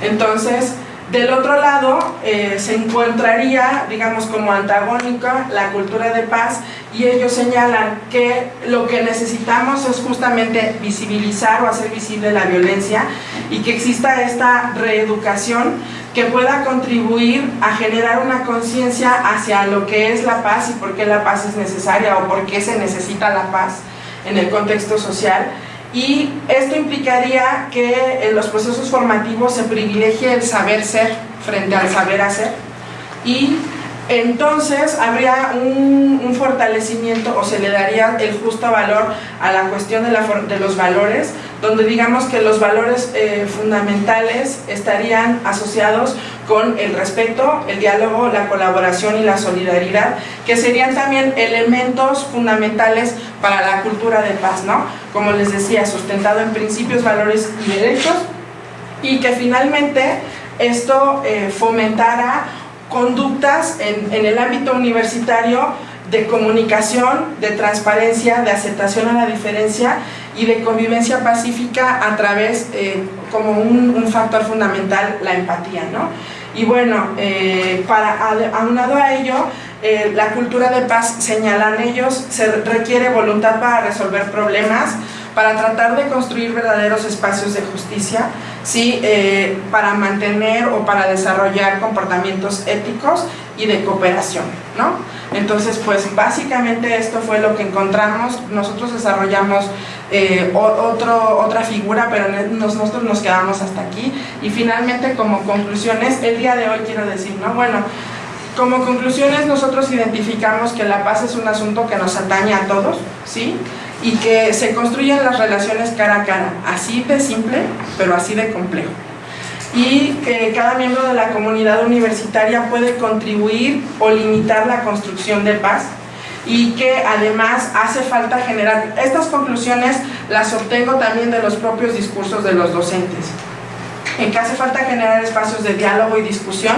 Entonces, del otro lado, eh, se encontraría, digamos, como antagónica la cultura de paz y ellos señalan que lo que necesitamos es justamente visibilizar o hacer visible la violencia y que exista esta reeducación que pueda contribuir a generar una conciencia hacia lo que es la paz y por qué la paz es necesaria o por qué se necesita la paz en el contexto social y esto implicaría que en los procesos formativos se privilegie el saber ser frente al saber hacer. Y entonces habría un, fortalecimiento o se le daría el justo valor a la cuestión de, de los valores, donde digamos que los valores eh, fundamentales estarían asociados con el respeto, el diálogo, la colaboración y la solidaridad, que serían también elementos fundamentales para la cultura de paz, ¿no? Como les decía, sustentado en principios, valores y derechos, y que finalmente esto eh, fomentara conductas en, el ámbito universitario de comunicación, de transparencia, de aceptación a la diferencia y de convivencia pacífica a través, eh, como un, factor fundamental, la empatía. ¿no? Y bueno, eh, para, aunado a ello, eh, la cultura de paz, señalan ellos, se requiere voluntad para resolver problemas, para tratar de construir verdaderos espacios de justicia, ¿sí? Eh, para mantener o para desarrollar comportamientos éticos y de cooperación. ¿no? Entonces, pues básicamente esto fue lo que encontramos. Nosotros desarrollamos eh, otro, otra figura, pero nosotros nos quedamos hasta aquí. Y finalmente, como conclusiones, el día de hoy quiero decir, ¿no? Bueno, como conclusiones nosotros identificamos que la paz es un asunto que nos atañe a todos, ¿sí? Y que se construyen las relaciones cara a cara, así de simple, pero así de complejo. Y que cada miembro de la comunidad universitaria puede contribuir o limitar la construcción de paz y que además hace falta generar, estas conclusiones las obtengo también de los propios discursos de los docentes, en que hace falta generar espacios de diálogo y discusión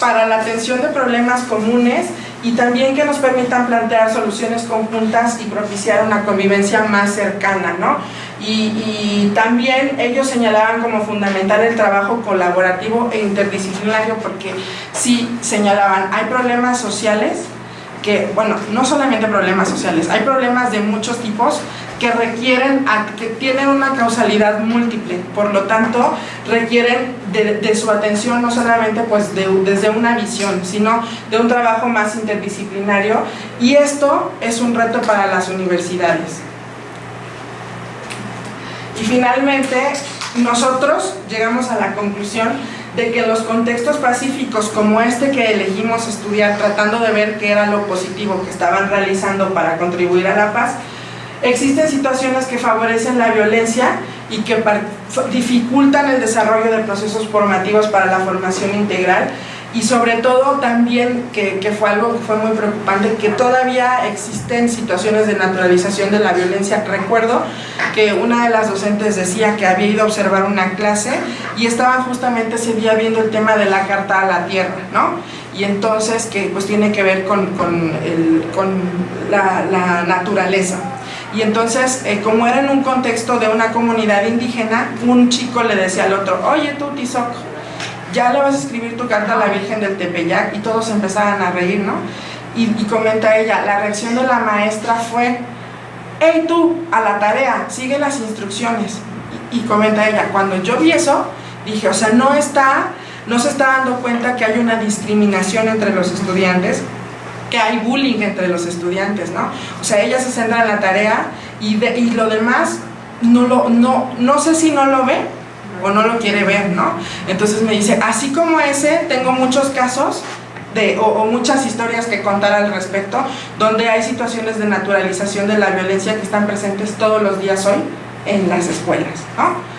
para la atención de problemas comunes y también que nos permitan plantear soluciones conjuntas y propiciar una convivencia más cercana, ¿no? Y, también ellos señalaban como fundamental el trabajo colaborativo e interdisciplinario porque sí señalaban, hay problemas sociales que, bueno, no solamente problemas sociales, hay problemas de muchos tipos que requieren, que tienen una causalidad múltiple, por lo tanto requieren de, su atención no solamente pues desde una visión, sino de un trabajo más interdisciplinario y esto es un reto para las universidades. Y finalmente, nosotros llegamos a la conclusión de que los contextos pacíficos como este que elegimos estudiar tratando de ver qué era lo positivo que estaban realizando para contribuir a la paz, existen situaciones que favorecen la violencia y que dificultan el desarrollo de procesos formativos para la formación integral y sobre todo también, que, fue algo que fue muy preocupante, que todavía existen situaciones de naturalización de la violencia. Recuerdo que una de las docentes decía que había ido a observar una clase y estaba justamente ese día viendo el tema de la carta a la tierra, ¿no? Y entonces que pues tiene que ver con, la, naturaleza. Y entonces, eh, como era en un contexto de una comunidad indígena, un chico le decía al otro, oye tú, Tizoc, ya le vas a escribir tu carta a la Virgen del Tepeyac y todos empezaban a reír, ¿no? Y, comenta ella, la reacción de la maestra fue, hey tú, a la tarea, sigue las instrucciones. Y, comenta ella, cuando yo vi eso, dije, o sea, no está, no se está dando cuenta que hay una discriminación entre los estudiantes, que hay bullying entre los estudiantes, ¿no? O sea, ella se centra en la tarea y, y lo demás no, lo, no, no sé si no lo ve, o no lo quiere ver, ¿no? Entonces me dice, así como ese, tengo muchos casos de, o, muchas historias que contar al respecto, donde hay situaciones de naturalización de la violencia que están presentes todos los días hoy en las escuelas, ¿no?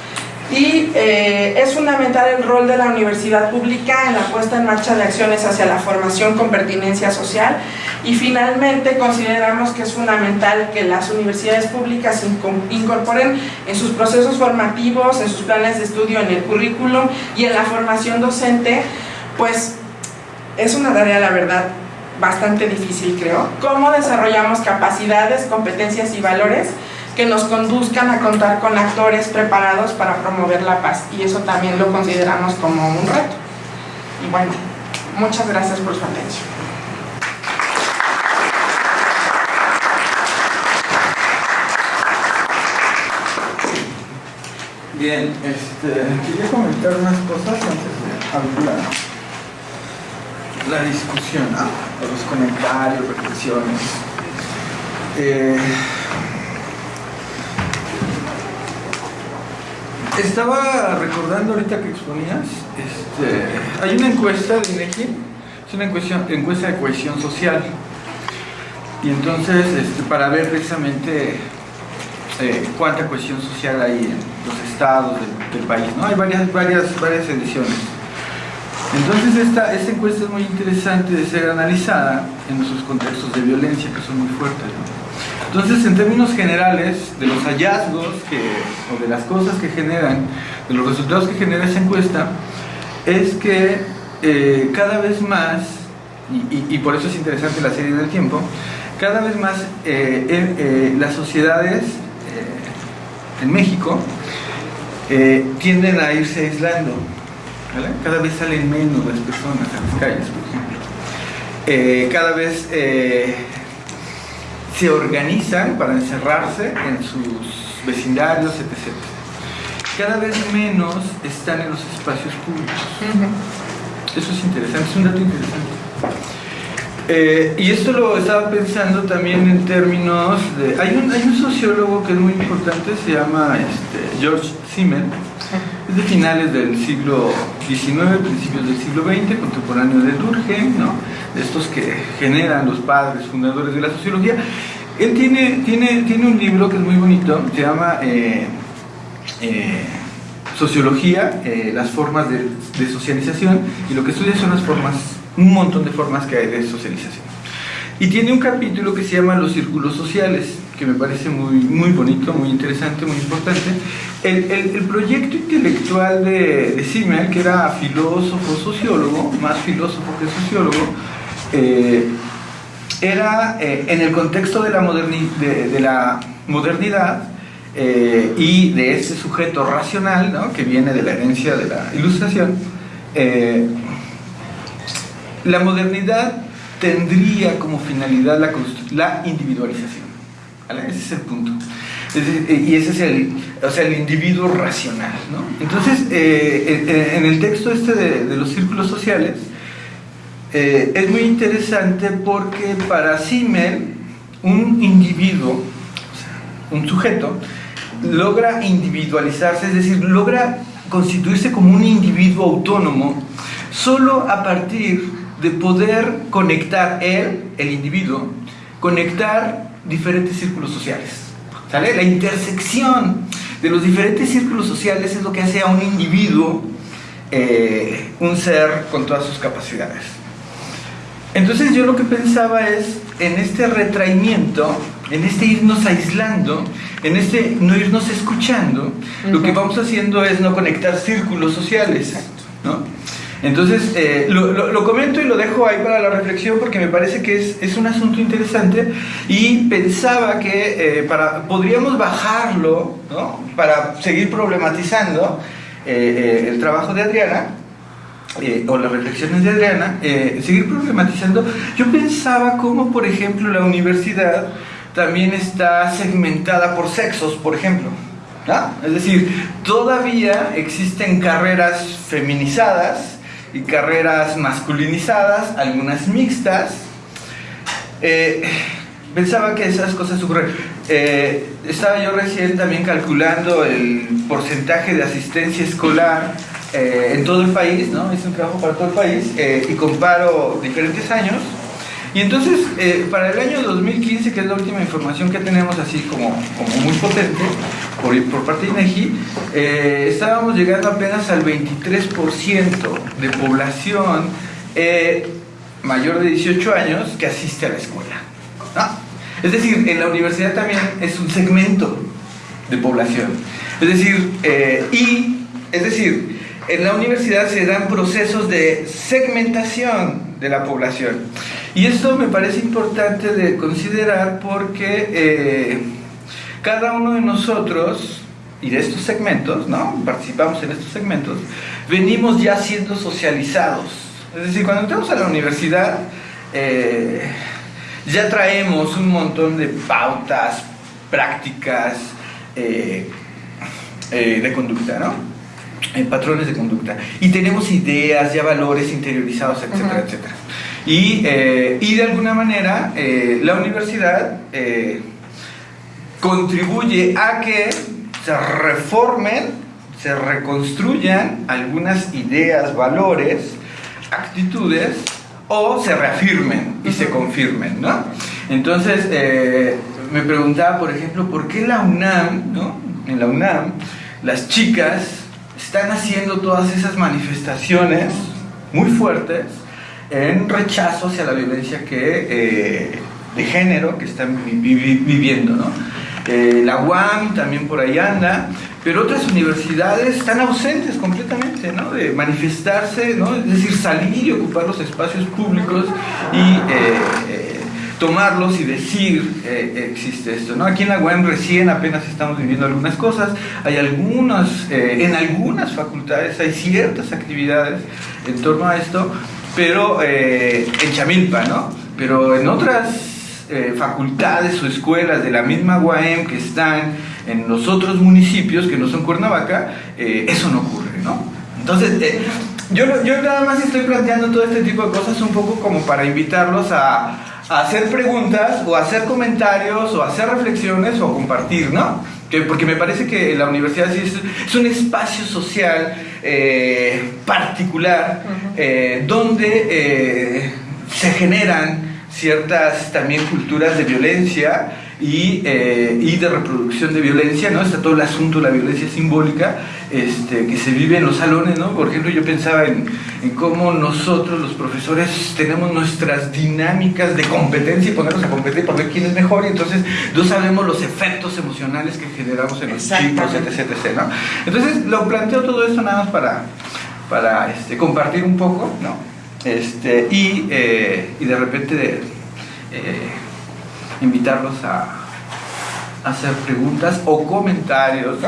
Y eh, es fundamental el rol de la universidad pública en la puesta en marcha de acciones hacia la formación con pertinencia social. Y finalmente consideramos que es fundamental que las universidades públicas incorporen en sus procesos formativos, en sus planes de estudio, en el currículum y en la formación docente, pues es una tarea la verdad bastante difícil creo, cómo desarrollamos capacidades, competencias y valores que nos conduzcan a contar con actores preparados para promover la paz y eso también lo consideramos como un reto. Y bueno, muchas gracias por su atención. Bien, este, quería comentar unas cosas antes de abrir la, discusión, los comentarios, reflexiones. Eh, Estaba recordando ahorita que exponías, este, hay una encuesta de INEGI, es una encuesta, de cohesión social, y entonces este, para ver precisamente eh, cuánta cohesión social hay en los estados del, país, ¿no? Hay varias, varias, varias ediciones. Entonces esta, esta encuesta es muy interesante de ser analizada en sus contextos de violencia que son muy fuertes. Entonces, en términos generales, de los hallazgos que, o de las cosas que generan, de los resultados que genera esa encuesta, es que eh, cada vez más, y, por eso es interesante la serie del tiempo, cada vez más eh, eh, las sociedades en México tienden a irse aislando. Cada vez salen menos las personas a las calles, por ejemplo. cada vez se organizan para encerrarse en sus vecindarios, etc. Cada vez menos están en los espacios públicos. Eso es interesante, es un dato interesante. Eh, y esto lo estaba pensando también en términos de... Hay un, hay un sociólogo que es muy importante, se llama este, George Simmel, es de finales del siglo XIX, principios del siglo XX, contemporáneo de Durkheim, ¿no? de estos que generan los padres fundadores de la sociología. Él tiene, tiene, tiene un libro que es muy bonito, se llama eh, eh, Sociología, eh, las formas de, de socialización, y lo que estudia son las formas, un montón de formas que hay de socialización. Y tiene un capítulo que se llama Los círculos sociales, que me parece muy, muy bonito, muy interesante, muy importante. El, el, proyecto intelectual de, de Simmel, que era filósofo, sociólogo, más filósofo que sociólogo, eh, era eh, en el contexto de la, de, la modernidad eh, y de ese sujeto racional, ¿no? que viene de la herencia de la ilustración, la modernidad tendría como finalidad la, la individualización. Ese es el punto. y ese es el, o sea, el individuo racional. ¿no? Entonces, eh, en el texto este de, los círculos sociales, eh, es muy interesante porque para Simmel, un individuo, un sujeto, logra individualizarse, es decir, logra constituirse como un individuo autónomo solo a partir de poder conectar él, el individuo, conectar diferentes círculos sociales. ¿Sale? La intersección de los diferentes círculos sociales es lo que hace a un individuo eh, un ser con todas sus capacidades. Entonces yo lo que pensaba es en este retraimiento, en este irnos aislando, en este no irnos escuchando, lo que vamos haciendo es no conectar círculos sociales. ¿no? Entonces, eh, lo, comento y lo dejo ahí para la reflexión porque me parece que es, un asunto interesante y pensaba que eh, para, podríamos bajarlo ¿no? para seguir problematizando eh, el trabajo de Adriana o las reflexiones de Adriana, seguir problematizando. Yo pensaba cómo, por ejemplo, la universidad también está segmentada por sexos, por ejemplo. Es decir, todavía existen carreras feminizadas, y carreras masculinizadas, algunas mixtas. Eh, pensaba que esas cosas ocurren. Eh, estaba yo recién también calculando el porcentaje de asistencia escolar eh, en todo el país, ¿no? Es un trabajo para todo el país y comparo diferentes años. Y entonces, para el año 2015, que es la última información que tenemos así como, como muy potente, por, por parte de INEGI, eh, estábamos llegando apenas al 23% de población eh, mayor de 18 años que asiste a la escuela. Es decir, en la universidad también es un segmento de población. Es decir, eh, y, es decir, en la universidad se dan procesos de segmentación de la población. Y esto me parece importante de considerar porque cada uno de nosotros y de estos segmentos, ¿no? Participamos en estos segmentos, venimos ya siendo socializados. Es decir, cuando entramos a la universidad, eh, ya traemos un montón de pautas, prácticas eh, eh, de conducta, ¿no? Patrones de conducta. Y tenemos ideas, ya valores interiorizados, etcétera, etcétera. Y, y, de alguna manera, la universidad contribuye a que se reformen, se reconstruyan algunas ideas, valores, actitudes o se reafirmen y se confirmen, ¿no? Entonces, eh, me preguntaba, por ejemplo, ¿por qué la UNAM, ¿no? En la UNAM, las chicas están haciendo todas esas manifestaciones muy fuertes en rechazo hacia la violencia que, eh, de género que están viviendo, ¿no? Eh, la UAM también por ahí anda, pero otras universidades están ausentes completamente, ¿no? De manifestarse, ¿no? Es decir, salir y ocupar los espacios públicos y eh, tomarlos y decir existe esto, ¿no? Aquí en la UAM recién apenas estamos viviendo algunas cosas, hay algunas, en algunas facultades hay ciertas actividades en torno a esto, pero en Chamilpa, ¿no? Pero en otras eh, facultades o escuelas de la misma UAM que están en los otros municipios que no son Cuernavaca, eh, eso no ocurre, ¿no? Entonces, eh, yo, yo nada más estoy planteando todo este tipo de cosas un poco como para invitarlos a, a hacer preguntas o hacer comentarios o hacer reflexiones o compartir, ¿no? Que, porque me parece que la universidad es, un espacio social particular donde se generan ciertas también culturas de violencia y, eh, y, de reproducción de violencia, ¿no? Está todo el asunto de la violencia simbólica este, que se vive en los salones, ¿no? Por ejemplo, yo pensaba en, en, cómo nosotros los profesores tenemos nuestras dinámicas de competencia y ponernos a competir para ver quién es mejor y entonces no sabemos los efectos emocionales que generamos en los chicos, etc, etc, ¿no? Entonces, lo planteo todo esto nada más para, para este, compartir un poco, ¿no? Este, y, eh, y, de repente de, eh, invitarlos a, hacer preguntas o comentarios.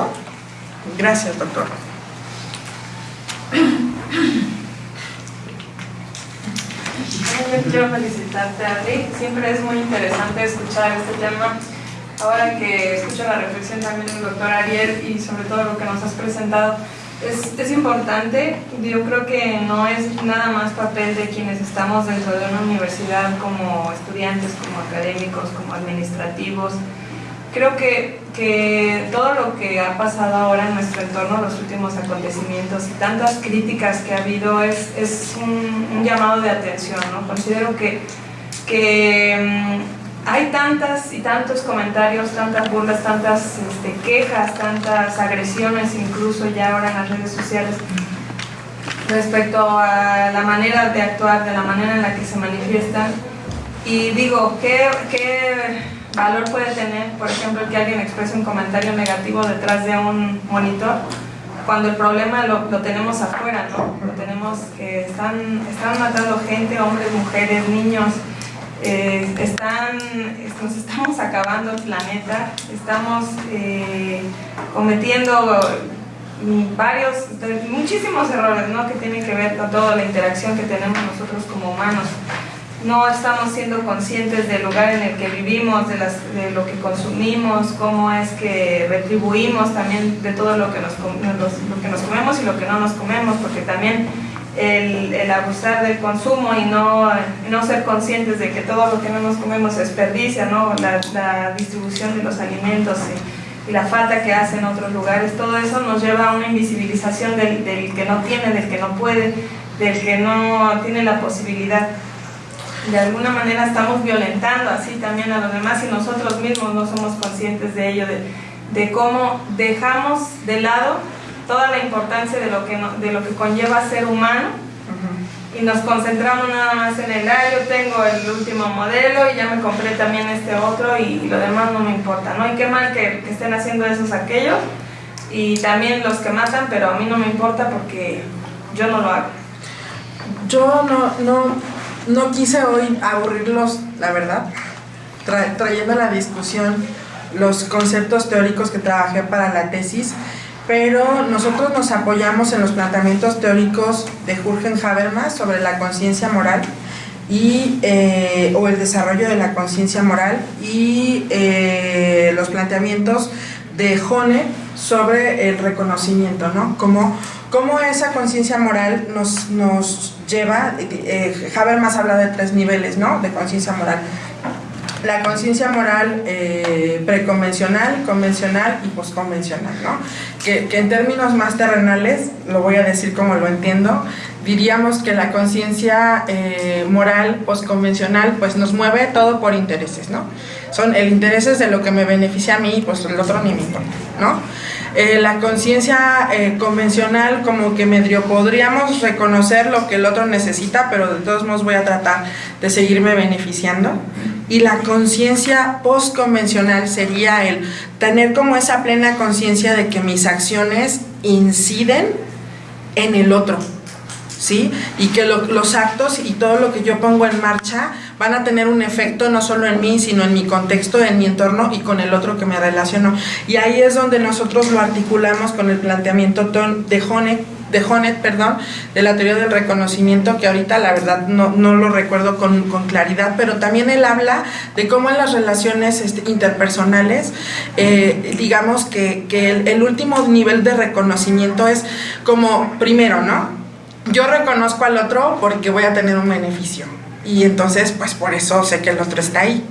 Gracias, doctor. también quiero felicitarte, Adri. Siempre es muy interesante escuchar este tema. Ahora que escucho la reflexión también del doctor Ariel y sobre todo lo que nos has presentado, es, es, importante. Yo creo que no es nada más papel de quienes estamos dentro de una universidad como estudiantes, como académicos, como administrativos. Creo que, que todo lo que ha pasado ahora en nuestro entorno, los últimos acontecimientos y tantas críticas que ha habido es, es un, un, llamado de atención. ¿no? Considero que, que um, hay tantas y tantos comentarios, tantas burlas, tantas este, quejas, tantas agresiones incluso ya ahora en las redes sociales respecto a la manera de actuar, de la manera en la que se manifiestan. Y digo, ¿qué, qué valor puede tener, por ejemplo, que alguien exprese un comentario negativo detrás de un monitor? Cuando el problema lo, lo tenemos afuera, ¿no? Lo tenemos que están, están matando gente, hombres, mujeres, niños, eh, están, nos estamos acabando el planeta, estamos eh, cometiendo varios, muchísimos errores ¿no? que tienen que ver con toda la interacción que tenemos nosotros como humanos. No estamos siendo conscientes del lugar en el que vivimos, de, las, de lo que consumimos, cómo es que retribuimos también de todo lo que, nos, lo que nos comemos y lo que no nos comemos, porque también el, el, abusar del consumo y no, no ser conscientes de que todo lo que no nos comemos desperdicia, ¿no? la, la distribución de los alimentos y, y, la falta que hace en otros lugares, todo eso nos lleva a una invisibilización del, del que no tiene, del que no puede, del que no tiene la posibilidad. De alguna manera estamos violentando así también a los demás y nosotros mismos no somos conscientes de ello, de, de cómo dejamos de lado toda la importancia de lo que, no, de lo que conlleva ser humano uh -huh. y nos concentramos nada más en el, ah, yo tengo el último modelo y ya me compré también este otro y, y lo demás no me importa, ¿no? Y qué mal que, que, estén haciendo esos aquellos y también los que matan, pero a mí no me importa porque yo no lo hago. Yo no, no, no quise hoy aburrirlos, la verdad, tra trayendo a la discusión los conceptos teóricos que trabajé para la tesis, pero nosotros nos apoyamos en los planteamientos teóricos de Jürgen Habermas sobre la conciencia moral y, eh, o el desarrollo de la conciencia moral y eh, los planteamientos de Hone sobre el reconocimiento, ¿no? Como, como esa conciencia moral nos, nos lleva, eh, Habermas habla de tres niveles, ¿no? De conciencia moral la conciencia moral eh, preconvencional, convencional y posconvencional, ¿no? Que, en términos más terrenales, lo voy a decir como lo entiendo, diríamos que la conciencia eh, moral posconvencional pues nos mueve todo por intereses, ¿no? Son el interés de lo que me beneficia a mí, pues el otro ni me importa, ¿no? Eh, la conciencia convencional como que medio podríamos reconocer lo que el otro necesita, pero de todos modos voy a tratar de seguirme beneficiando. Y la conciencia postconvencional sería el tener como esa plena conciencia de que mis acciones inciden en el otro, ¿sí? Y que lo, los actos y todo lo que yo pongo en marcha van a tener un efecto no solo en mí, sino en mi contexto, en mi entorno y con el otro que me relaciono. Y ahí es donde nosotros lo articulamos con el planteamiento de Honeck, de Honeck, perdón, de la teoría del reconocimiento, que ahorita la verdad no, no lo recuerdo con, con, claridad, pero también él habla de cómo en las relaciones este, interpersonales, eh, digamos que, que el, el último nivel de reconocimiento es como, primero, ¿no? Yo reconozco al otro porque voy a tener un beneficio y entonces pues por eso sé que el otro está ahí.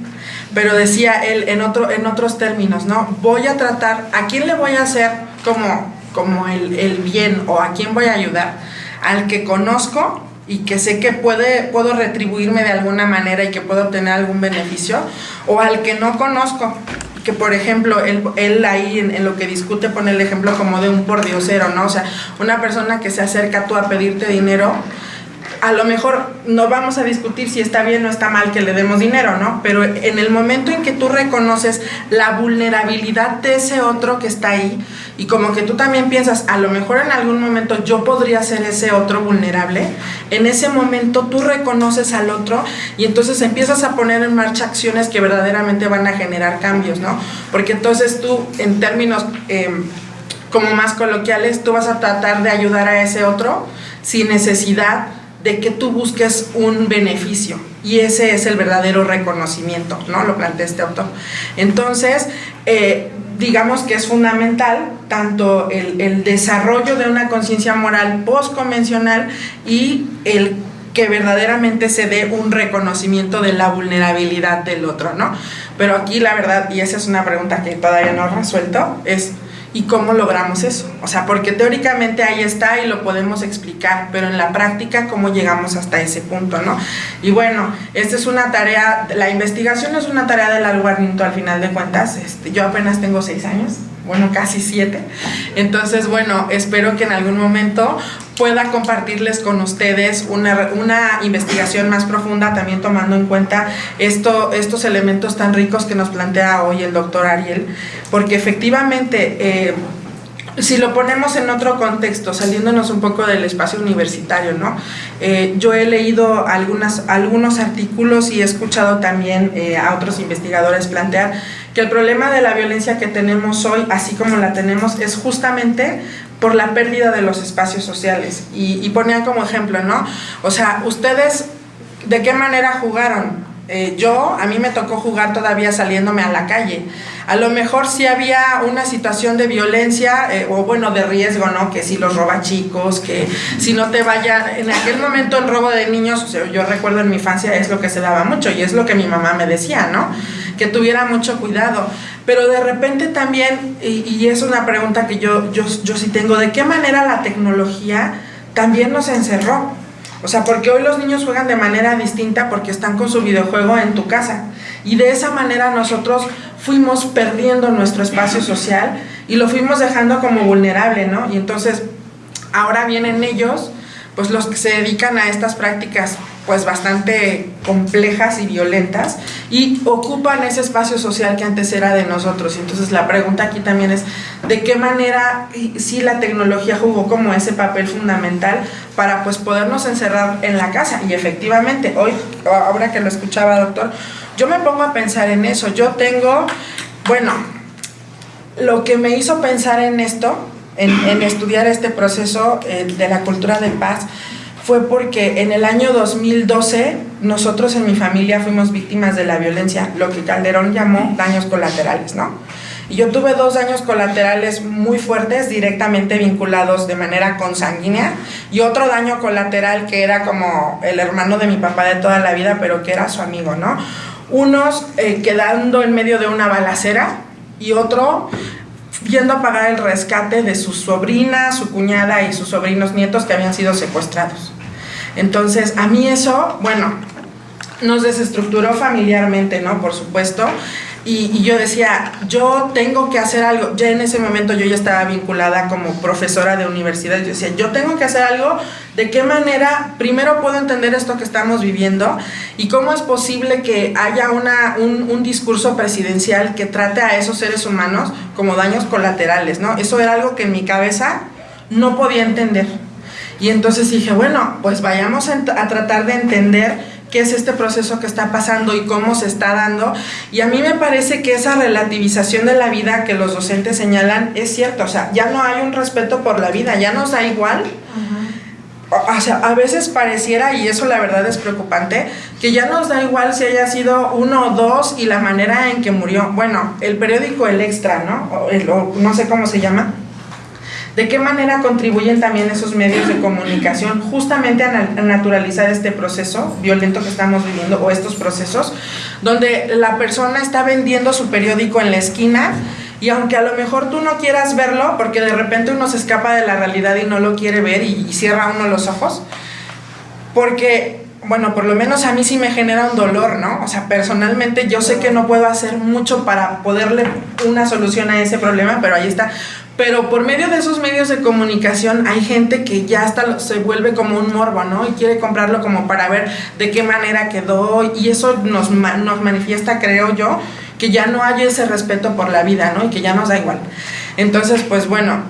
Pero decía él en, otro, en otros términos, ¿no? Voy a tratar, ¿a quién le voy a hacer como, como el, el bien o a quién voy a ayudar? Al que conozco y que sé que puede, puedo retribuirme de alguna manera y que puedo obtener algún beneficio, o al que no conozco, que por ejemplo, él, él ahí en, en, lo que discute pone el ejemplo como de un pordiosero, ¿no? O sea, una persona que se acerca tú a pedirte dinero, a lo mejor no vamos a discutir si está bien o está mal que le demos dinero, ¿no? Pero en el momento en que tú reconoces la vulnerabilidad de ese otro que está ahí y como que tú también piensas, a lo mejor en algún momento yo podría ser ese otro vulnerable, en ese momento tú reconoces al otro y entonces empiezas a poner en marcha acciones que verdaderamente van a generar cambios, ¿no? Porque entonces tú, en términos eh, como más coloquiales, tú vas a tratar de ayudar a ese otro sin necesidad de que tú busques un beneficio y ese es el verdadero reconocimiento, ¿no? Lo plantea este autor. Entonces, eh, digamos que es fundamental tanto el, el desarrollo de una conciencia moral postconvencional y el que verdaderamente se dé un reconocimiento de la vulnerabilidad del otro, ¿no? Pero aquí la verdad, y esa es una pregunta que todavía no resuelto, es ¿y cómo logramos eso? O sea, porque teóricamente ahí está y lo podemos explicar, pero en la práctica, ¿cómo llegamos hasta ese punto, no? Y bueno, esta es una tarea, la investigación es una tarea de largo al final de cuentas, este, yo apenas tengo seis años, bueno, casi siete. Entonces, bueno, espero que en algún momento pueda compartirles con ustedes una, una, investigación más profunda, también tomando en cuenta esto, estos elementos tan ricos que nos plantea hoy el doctor Ariel, porque efectivamente... Eh, si lo ponemos en otro contexto, saliéndonos un poco del espacio universitario, ¿no? Eh, yo he leído algunas, algunos artículos y he escuchado también eh, a otros investigadores plantear que el problema de la violencia que tenemos hoy, así como la tenemos, es justamente por la pérdida de los espacios sociales. Y, y ponían como ejemplo, ¿no? O sea, ustedes, ¿de qué manera jugaron? Eh, yo, a mí me tocó jugar todavía saliéndome a la calle. A lo mejor si había una situación de violencia eh, o bueno, de riesgo, ¿no? Que si los roba chicos, que si no te vaya... En aquel momento el robo de niños, yo recuerdo en mi infancia es lo que se daba mucho y es lo que mi mamá me decía, ¿no? Que tuviera mucho cuidado. Pero de repente también, y, y es una pregunta que yo, yo, yo sí tengo, ¿de qué manera la tecnología también nos encerró? O sea, porque hoy los niños juegan de manera distinta porque están con su videojuego en tu casa. Y de esa manera nosotros fuimos perdiendo nuestro espacio social y lo fuimos dejando como vulnerable, ¿no? Y entonces ahora vienen ellos, pues los que se dedican a estas prácticas pues bastante complejas y violentas y ocupan ese espacio social que antes era de nosotros. Entonces la pregunta aquí también es de qué manera si la tecnología jugó como ese papel fundamental para pues podernos encerrar en la casa. Y efectivamente, hoy, ahora que lo escuchaba doctor, yo me pongo a pensar en eso. Yo tengo, bueno, lo que me hizo pensar en esto, en, en estudiar este proceso eh, de la cultura de paz, fue porque en el año 2012 nosotros en mi familia fuimos víctimas de la violencia, lo que Calderón llamó daños colaterales, ¿no? Y yo tuve dos daños colaterales muy fuertes, directamente vinculados de manera consanguínea, y otro daño colateral que era como el hermano de mi papá de toda la vida, pero que era su amigo, ¿no? Unos eh, quedando en medio de una balacera y otro viendo a pagar el rescate de su sobrina, su cuñada y sus sobrinos nietos que habían sido secuestrados. Entonces, a mí eso, bueno, nos desestructuró familiarmente, ¿no? Por supuesto. Y, y, yo decía, yo tengo que hacer algo. Ya en ese momento yo ya estaba vinculada como profesora de universidad. Yo decía, yo tengo que hacer algo. ¿De qué manera primero puedo entender esto que estamos viviendo? ¿Y cómo es posible que haya una, un, un discurso presidencial que trate a esos seres humanos como daños colaterales? ¿no? Eso era algo que en mi cabeza no podía entender. Y entonces dije, bueno, pues vayamos a, a tratar de entender qué es este proceso que está pasando y cómo se está dando. Y a mí me parece que esa relativización de la vida que los docentes señalan es cierto. O sea, ya no hay un respeto por la vida, ya nos da igual. Uh -huh. O sea, a veces pareciera, y eso la verdad es preocupante, que ya nos da igual si haya sido uno o dos y la manera en que murió. Bueno, el periódico El Extra, ¿no? O, el, o no sé cómo se llama ¿De qué manera contribuyen también esos medios de comunicación justamente a, naturalizar este proceso violento que estamos viviendo o estos procesos donde la persona está vendiendo su periódico en la esquina y aunque a lo mejor tú no quieras verlo porque de repente uno se escapa de la realidad y no lo quiere ver y, y cierra uno los ojos porque bueno, por lo menos a mí sí me genera un dolor, ¿no? O sea, personalmente yo sé que no puedo hacer mucho para poderle una solución a ese problema, pero ahí está. Pero por medio de esos medios de comunicación hay gente que ya hasta se vuelve como un morbo, ¿no? Y quiere comprarlo como para ver de qué manera quedó y eso nos, nos manifiesta, creo yo, que ya no hay ese respeto por la vida, ¿no? Y que ya nos da igual. Entonces, pues bueno,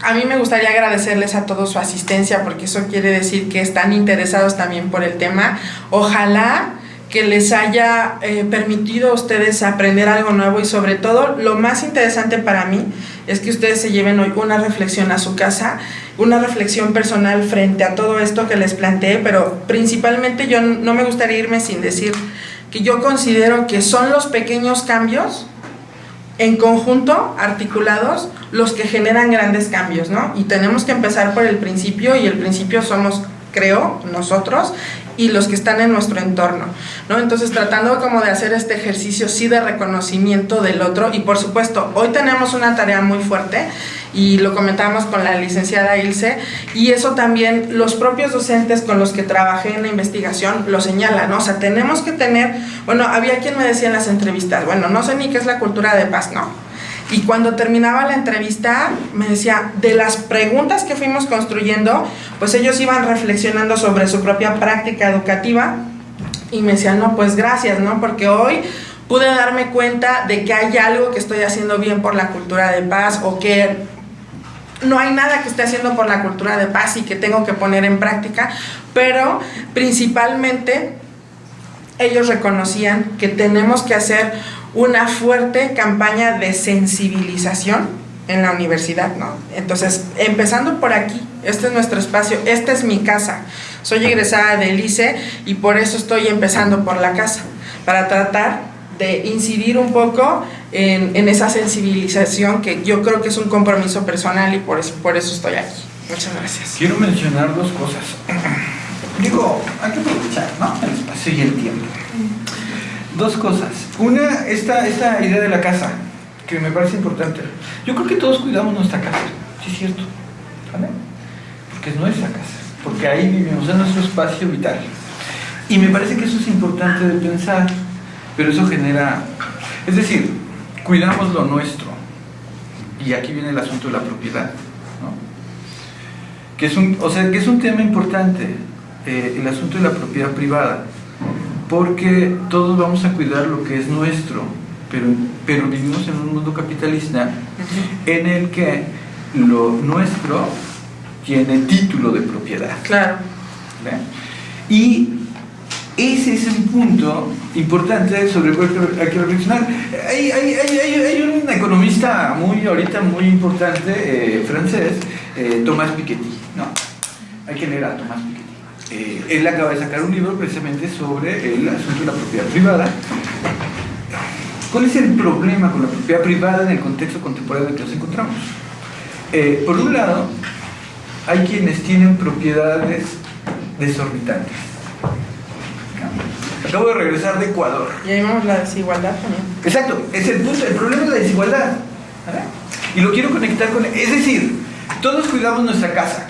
a mí me gustaría agradecerles a todos su asistencia porque eso quiere decir que están interesados también por el tema. Ojalá que les haya eh, permitido a ustedes aprender algo nuevo y sobre todo lo más interesante para mí es que ustedes se lleven hoy una reflexión a su casa, una reflexión personal frente a todo esto que les planteé, pero principalmente yo no me gustaría irme sin decir que yo considero que son los pequeños cambios en conjunto, articulados, los que generan grandes cambios, ¿no? Y tenemos que empezar por el principio y el principio somos creo, nosotros y los que están en nuestro entorno, ¿no? Entonces tratando como de hacer este ejercicio sí de reconocimiento del otro y por supuesto hoy tenemos una tarea muy fuerte y lo comentamos con la licenciada Ilse y eso también los propios docentes con los que trabajé en la investigación lo señalan, ¿no? O sea, tenemos que tener, bueno, había quien me decía en las entrevistas, bueno, no sé ni qué es la cultura de paz, no, y cuando terminaba la entrevista, me decía, de las preguntas que fuimos construyendo, pues ellos iban reflexionando sobre su propia práctica educativa y me decían, no, pues gracias, ¿no? Porque hoy pude darme cuenta de que hay algo que estoy haciendo bien por la cultura de paz o que no hay nada que esté haciendo por la cultura de paz y que tengo que poner en práctica, pero principalmente ellos reconocían que tenemos que hacer una fuerte campaña de sensibilización en la universidad, ¿no? Entonces, empezando por aquí, este es nuestro espacio, esta es mi casa. Soy egresada de ICE y por eso estoy empezando por la casa, para tratar de incidir un poco en, en, esa sensibilización que yo creo que es un compromiso personal y por eso, por eso estoy aquí. Muchas gracias. Quiero mencionar dos cosas. (clears throat) Digo, hay que aprovechar, ¿no? El espacio y el tiempo. Dos cosas. Una, esta, esta idea de la casa, que me parece importante. Yo creo que todos cuidamos nuestra casa, sí es cierto. ¿Vale? Porque es nuestra casa, porque ahí vivimos, en nuestro espacio vital. Y me parece que eso es importante de pensar, pero eso genera... Es decir, cuidamos lo nuestro. Y aquí viene el asunto de la propiedad. ¿no? Que es un, o sea, que es un tema importante, eh, el asunto de la propiedad privada porque todos vamos a cuidar lo que es nuestro, pero, pero vivimos en un mundo capitalista en el que lo nuestro tiene título de propiedad. Claro. Y ese es un punto importante sobre el cual hay que reflexionar. Hay, hay, hay, hay, un economista muy ahorita muy importante, eh, francés, eh, Thomas Piketty. ¿no? Hay que leer a Thomas Piketty. Eh, él acaba de sacar un libro precisamente sobre el asunto de la propiedad privada. ¿Cuál es el problema con la propiedad privada en el contexto contemporáneo en el que nos encontramos? Eh, por un lado, hay quienes tienen propiedades desorbitantes. Acabo de regresar de Ecuador. Y ahí vemos la desigualdad también. Exacto, es el, punto, el problema es la desigualdad. Y lo quiero conectar con... Es decir, todos cuidamos nuestra casa,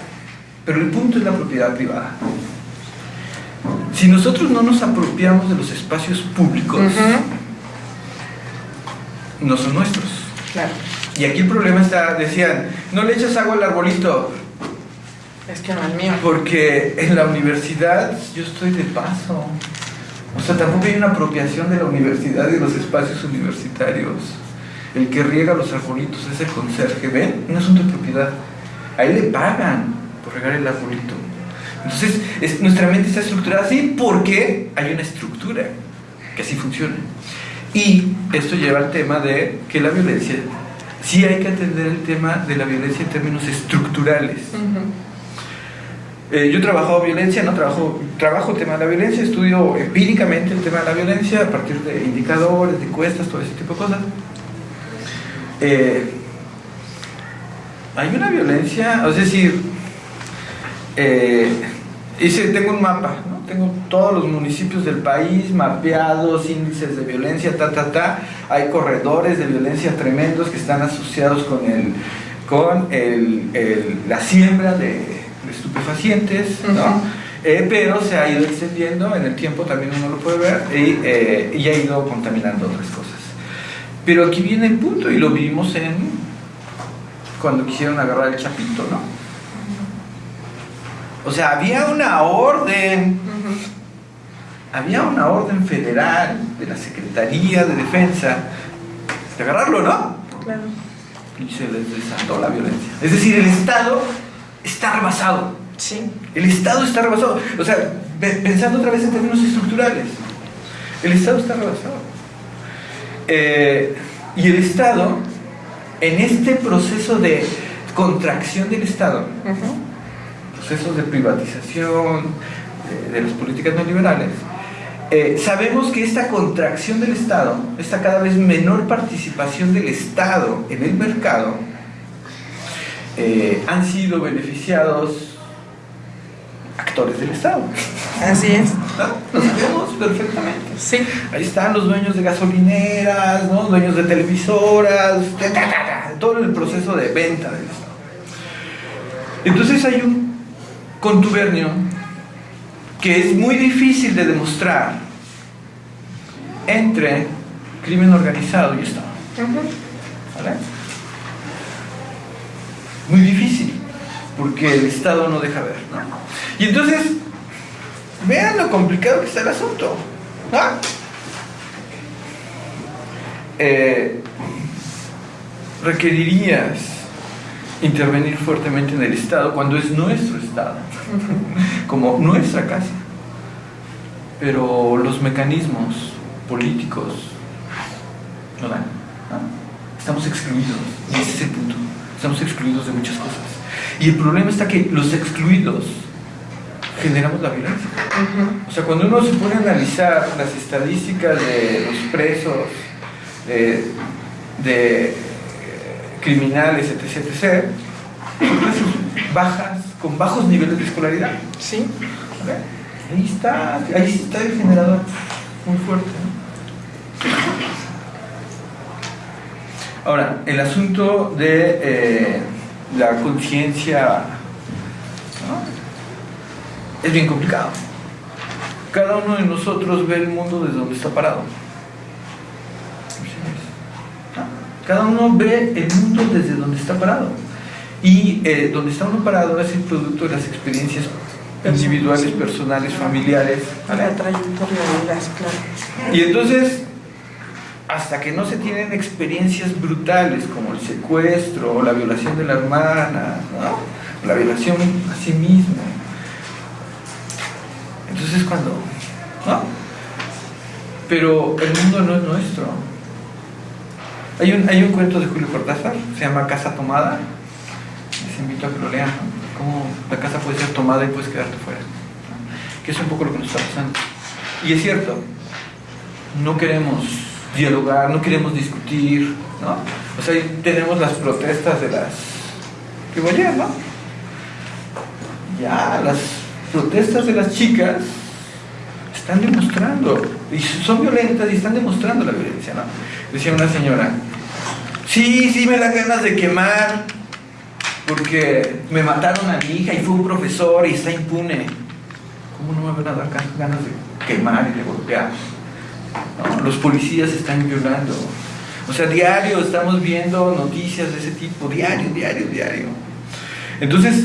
pero el punto es la propiedad privada. Si nosotros no nos apropiamos de los espacios públicos, no son nuestros. Claro. Y aquí el problema está, decían, no le echas agua al arbolito. Es que no es mío. Porque en la universidad yo estoy de paso. O sea, tampoco hay una apropiación de la universidad y de los espacios universitarios. El que riega los arbolitos es el conserje. ¿Ven? Un asunto de propiedad. Ahí le pagan por regar el arbolito. Entonces, nuestra mente está estructurada así porque hay una estructura que así funciona. Y esto lleva al tema de que la violencia, sí hay que atender el tema de la violencia en términos estructurales. Eh, yo he trabajado violencia, no trabajo, trabajo el tema de la violencia, estudio empíricamente el tema de la violencia a partir de indicadores, de encuestas, todo ese tipo de cosas. Eh, hay una violencia, es decir, eh, hice, tengo un mapa, tengo todos los municipios del país mapeados, índices de violencia, ta, ta, ta. Hay corredores de violencia tremendos que están asociados con, el, con el, la siembra de, estupefacientes, eh, pero se ha ido extendiendo en el tiempo, también uno lo puede ver, y, eh, y ha ido contaminando otras cosas. Pero aquí viene el punto, y lo vimos en cuando quisieron agarrar el chapito, ¿no? O sea, había una orden, había una orden federal de la Secretaría de Defensa de agarrarlo, ¿no? Claro. Y se les desató la violencia. Es decir, el Estado está rebasado. Sí. El Estado está rebasado. O sea, pensando otra vez en términos estructurales, el Estado está rebasado. Eh, y el Estado en este proceso de contracción del Estado, procesos de privatización de, las políticas neoliberales, eh, sabemos que esta contracción del Estado, esta cada vez menor participación del Estado en el mercado, eh, han sido beneficiados actores del Estado. Así es. Lo sabemos perfectamente. Sí. Ahí están los dueños de gasolineras, ¿no? dueños de televisoras, todo el proceso de venta del Estado. Entonces hay un contubernio que es muy difícil de demostrar entre crimen organizado y Estado. ¿Vale? Muy difícil, porque el Estado no deja ver. ¿no? Y entonces, vean lo complicado que está el asunto. Eh, requerirías intervenir fuertemente en el Estado cuando es nuestro Estado, (laughs) como nuestra casa. Pero los mecanismos políticos no dan. Estamos excluidos, y ese es el punto. Estamos excluidos de muchas cosas. Y el problema está que los excluidos generamos la violencia. O sea, cuando uno se pone a analizar las estadísticas de los presos, de, criminales, etc., etc., son bajas, con bajos niveles de escolaridad. Sí. Ahí está, ahí está el generador muy fuerte. Ahora, el asunto de eh, la conciencia es bien complicado. Cada uno de nosotros ve el mundo desde donde está parado. Cada uno ve el mundo desde donde está parado. Y eh, donde está uno parado es el producto de las experiencias individuales, personales, familiares. La trayectoria de las claro. Y entonces, hasta que no se tienen experiencias brutales como el secuestro o la violación de la hermana, la violación a sí mismo, entonces es cuando, ¿no? Pero el mundo no es nuestro. Hay un, hay un cuento de Julio Cortázar, se llama Casa Tomada. Les invito a que lo lean. Cómo la casa puede ser tomada y puedes quedarte fuera. Que es un poco lo que nos está pasando. Y es cierto, no queremos dialogar, no queremos discutir, ¿no? O sea, tenemos las protestas de las que ¿no? Ya, las protestas de las chicas están demostrando, y son violentas y están demostrando la violencia, ¿no? Decía una señora, sí, sí me da ganas de quemar, porque me mataron a mi hija y fue un profesor y está impune. ¿Cómo no me van a dar ganas de quemar y de golpear? Los policías están violando. O sea, diario estamos viendo noticias de ese tipo, diario, diario, diario. Entonces,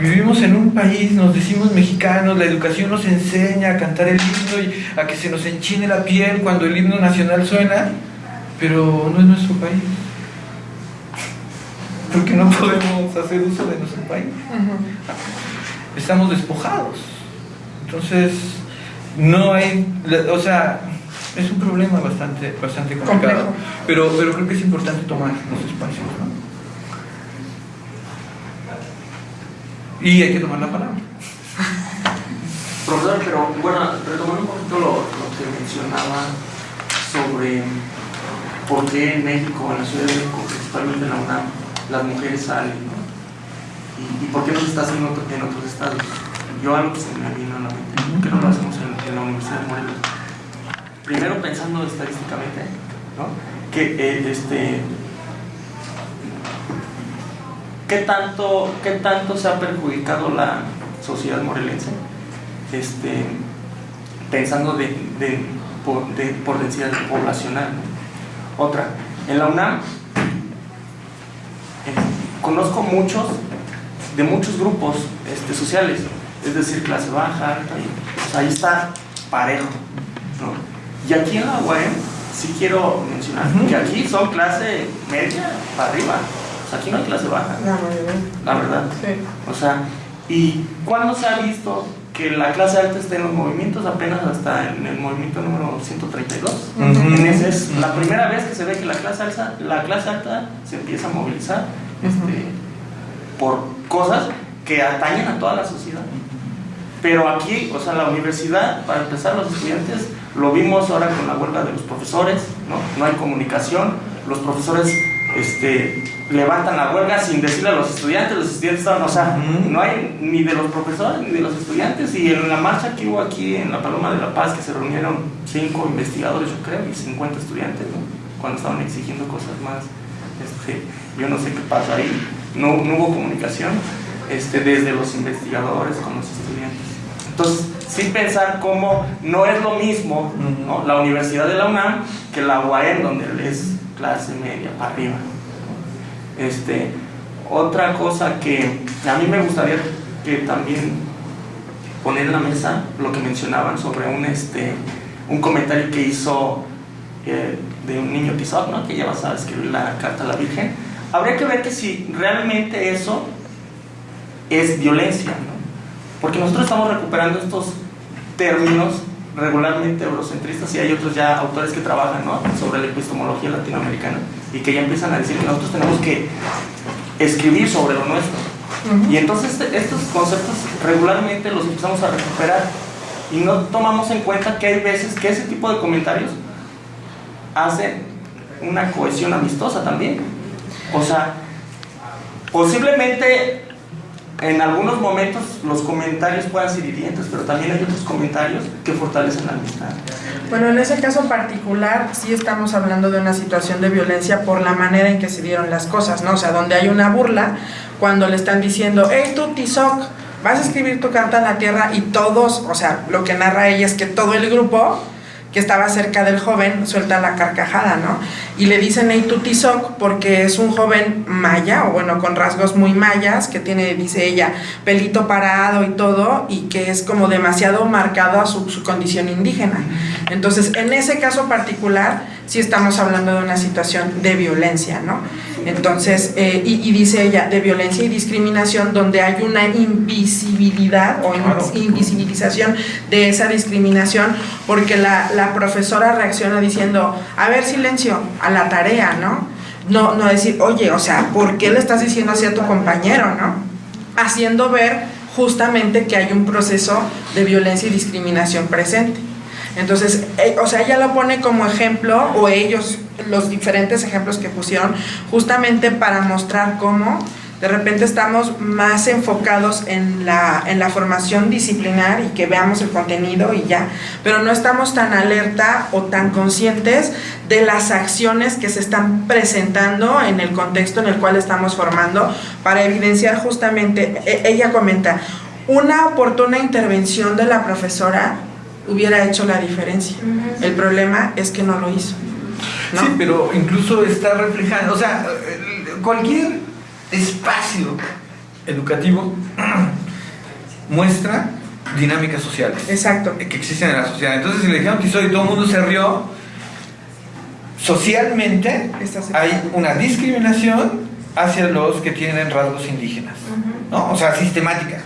Vivimos en un país, nos decimos mexicanos, la educación nos enseña a cantar el himno y a que se nos enchine la piel cuando el himno nacional suena, pero no es nuestro país. Porque no podemos hacer uso de nuestro país. Estamos despojados. Entonces, no hay, o sea, es un problema bastante, bastante complicado. Pero, pero creo que es importante tomar los espacios. ¿no? Y hay que tomar la palabra. (laughs) Profesor, pero bueno, retomando un poquito lo, que mencionaba sobre por qué en México, en la Ciudad de México, principalmente en la UNAM, las mujeres salen, ¿no? Y, por qué no se está haciendo en otros estados. Yo algo que se me vino a la mente, que no lo hacemos en, la Universidad de Morelos. Primero pensando estadísticamente, ¿no? Que eh, este, ¿Qué tanto, ¿Qué tanto se ha perjudicado la sociedad morelense? Este, pensando de, por, densidad poblacional. Otra, en la UNAM eh, conozco muchos, de muchos grupos este, sociales, es decir, clase baja, alta, ahí está parejo. Y aquí en la UAM sí quiero mencionar que aquí son clase media para arriba aquí no hay clase baja. La verdad. Sí. O sea, ¿y cuándo se ha visto que la clase alta esté en los movimientos apenas hasta en el movimiento número 132. Ujú. En ese es la primera vez que se ve que la clase alta, la clase alta se empieza a movilizar este, por cosas que atañen a toda la sociedad. Pero aquí, o sea, la universidad, para empezar, los estudiantes, lo vimos ahora con la huelga de los profesores, ¿no? No hay comunicación, los profesores este, levantan la huelga sin decirle a los estudiantes, los estudiantes estaban, o sea, no hay ni de los profesores ni de los estudiantes. Y en la marcha que hubo aquí en la Paloma de la Paz, que se reunieron cinco investigadores, yo creo, y 50 estudiantes, ¿no? Cuando estaban exigiendo cosas más, este, yo no sé qué pasa ahí, no, no hubo comunicación este, desde los investigadores con los estudiantes. Entonces, sin pensar cómo no es lo mismo ¿no? la Universidad de la UNAM que la UAM, donde es clase media para arriba. Este, otra cosa que a mí me gustaría que también poner en la mesa lo que mencionaban sobre un, este, un comentario que hizo eh, de un niño Tizoc, ¿no? que ya vas a escribir la carta a la Virgen. Habría que ver que si realmente eso es violencia, ¿no? porque nosotros estamos recuperando estos términos regularmente eurocentristas y hay otros ya autores que trabajan ¿no? sobre la epistemología latinoamericana y que ya empiezan a decir que nosotros tenemos que escribir sobre lo nuestro. Y entonces este- estos conceptos regularmente los empezamos a recuperar y no tomamos en cuenta que hay veces que ese tipo de comentarios hacen una cohesión amistosa también. O sea, posiblemente en algunos momentos los comentarios puedan ser hirientes, pero también hay otros comentarios que fortalecen la amistad. Bueno, en ese caso particular sí estamos hablando de una situación de violencia por la manera en que se dieron las cosas, ¿no? O sea, donde hay una burla cuando le están diciendo, hey tú Tizoc, vas a escribir tu carta a la tierra y todos, o sea, lo que narra ella es que todo el grupo que estaba cerca del joven suelta la carcajada, ¿no? Y le dicen hey tú Tizoc porque es un joven maya, o bueno, con rasgos muy mayas, que tiene, dice ella, pelito parado y todo, y que es como demasiado marcado a su, su condición indígena. Entonces, en ese caso particular, sí estamos hablando de una situación de violencia, ¿no? Entonces, eh, y, y dice ella, de violencia y discriminación, donde hay una invisibilidad o invisibilización de esa discriminación, porque la, la profesora reacciona diciendo, a ver, silencio, a la tarea, ¿no? No, no decir, oye, o sea, ¿por qué le estás diciendo así a tu compañero, no? Haciendo ver justamente que hay un proceso de violencia y discriminación presente. Entonces, eh, o sea, ella lo pone como ejemplo, o ellos, los diferentes ejemplos que pusieron, justamente para mostrar cómo de repente estamos más enfocados en la, en la formación disciplinar y que veamos el contenido y ya, pero no estamos tan alerta o tan conscientes de las acciones que se están presentando en el contexto en el cual estamos formando para evidenciar justamente, e- ella comenta, una oportuna intervención de la profesora hubiera hecho la diferencia. El problema es que no lo hizo. ¿no? Sí, pero incluso está reflejando, o sea, cualquier espacio educativo (clears throat) muestra dinámicas sociales Exacto. que existen en la sociedad. Entonces, si le dijeron Tizoc y todo el mundo se rió, socialmente hay una discriminación hacia los que tienen rasgos indígenas, ¿no? O sea, sistemática.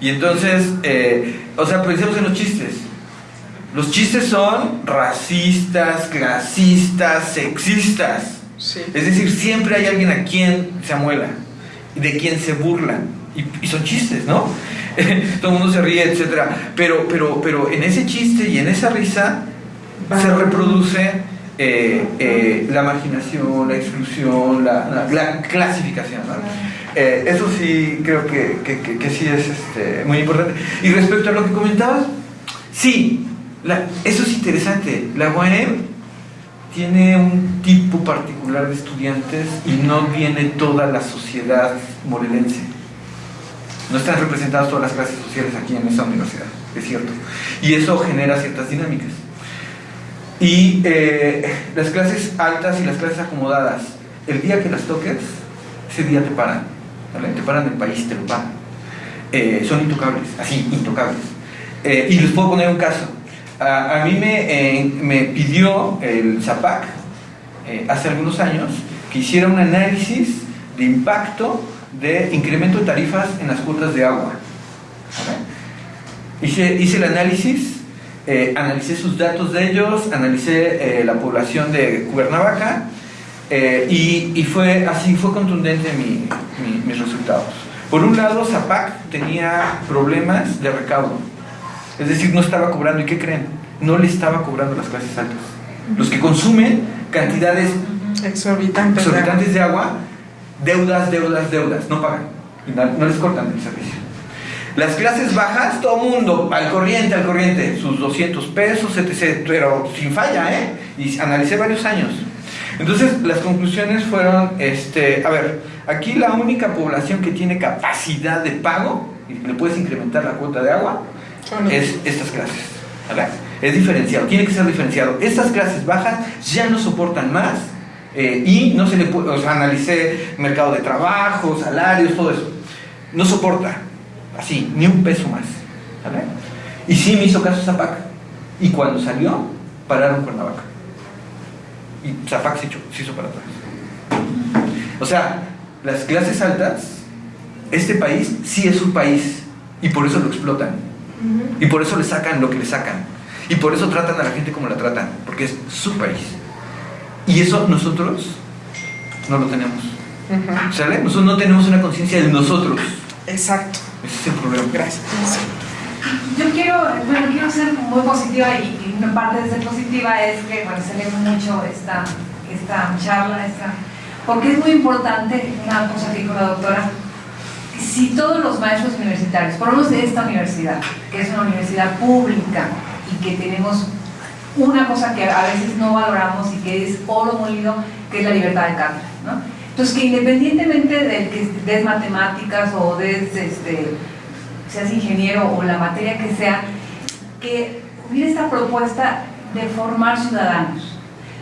Y entonces, eh, o sea, pensemos en los chistes. Los chistes son racistas, clasistas, sexistas. Sí. Es decir, siempre hay alguien a quien se amuela, de quien se burlan. Y, y son chistes, ¿no? (laughs) Todo el mundo se ríe, etc. Pero, pero, pero en ese chiste y en esa risa se reproduce eh, eh, la marginación, la exclusión, la, la- la clasificación. ¿no? Eh, eso sí creo que, que- que- que sí es este, muy importante. Y respecto a lo que comentabas, sí, la- eso es interesante. La UAM tiene un tipo particular de estudiantes y no viene toda la sociedad morelense. No están representadas todas las clases sociales aquí en esa universidad, es cierto. Y eso genera ciertas dinámicas. Y eh, las clases altas y las clases acomodadas, el día que las toques, ese día te paran. Te paran el país, te lo paran. Eh, son intocables, así, intocables. Eh, y les puedo poner un caso. A, mí me, eh, me pidió el ZAPAC eh, hace algunos años que hiciera un análisis de impacto de incremento de tarifas en las cuotas de agua. Hice, hice el análisis, eh, analicé sus datos de ellos, analicé la población de Cuernavaca y, y fue así, fue contundente mi- mis resultados. Por un lado, Zapac tenía problemas de recaudo, es decir, no estaba cobrando, ¿y qué creen? No le estaba cobrando las clases altas. Los que consumen cantidades Exorbitantes. de exorbitantes de agua, deudas, deudas, deudas, no pagan, y no, no les cortan el servicio. Las clases bajas, todo mundo, al corriente, al corriente, sus 200 pesos, etc., pero sin falla, ¿eh? Y analicé varios años. Entonces, las conclusiones fueron, este, a ver, aquí la única población que tiene capacidad de pago, y le puedes incrementar la cuota de agua, es estas clases. ¿verdad? Es diferenciado, tiene que ser diferenciado. Estas clases bajas ya no soportan más eh, y no se le puede, o sea, analicé mercado de trabajo, salarios, todo eso. No soporta, así, ni un peso más. ¿verdad? Y sí me hizo caso Zapac. Y cuando salió, pararon Cuernavaca. Y Zapac se, echó- se hizo para atrás. O sea, las clases altas, este país sí es un país y por eso lo explotan. Y por eso le sacan lo que le sacan. Y por eso tratan a la gente como la tratan. Porque es su país. Y eso nosotros no lo tenemos. Ujú. ¿Sale? Nosotros no tenemos una conciencia de nosotros. Exacto. Ese es el problema. Gracias. Yo quiero, bueno, quiero ser muy positiva y, y una parte de ser positiva es que, bueno, celebro mucho esta, esta charla, esta, porque es muy importante una cosa que dijo la doctora, si todos los maestros universitarios, por lo menos de esta universidad, que es una universidad pública y que tenemos una cosa que a veces no valoramos y que es oro molido, que es la libertad de cátedra. Entonces, que independientemente de que des matemáticas o des, este, seas ingeniero o la materia que sea, que hubiera esta propuesta de formar ciudadanos.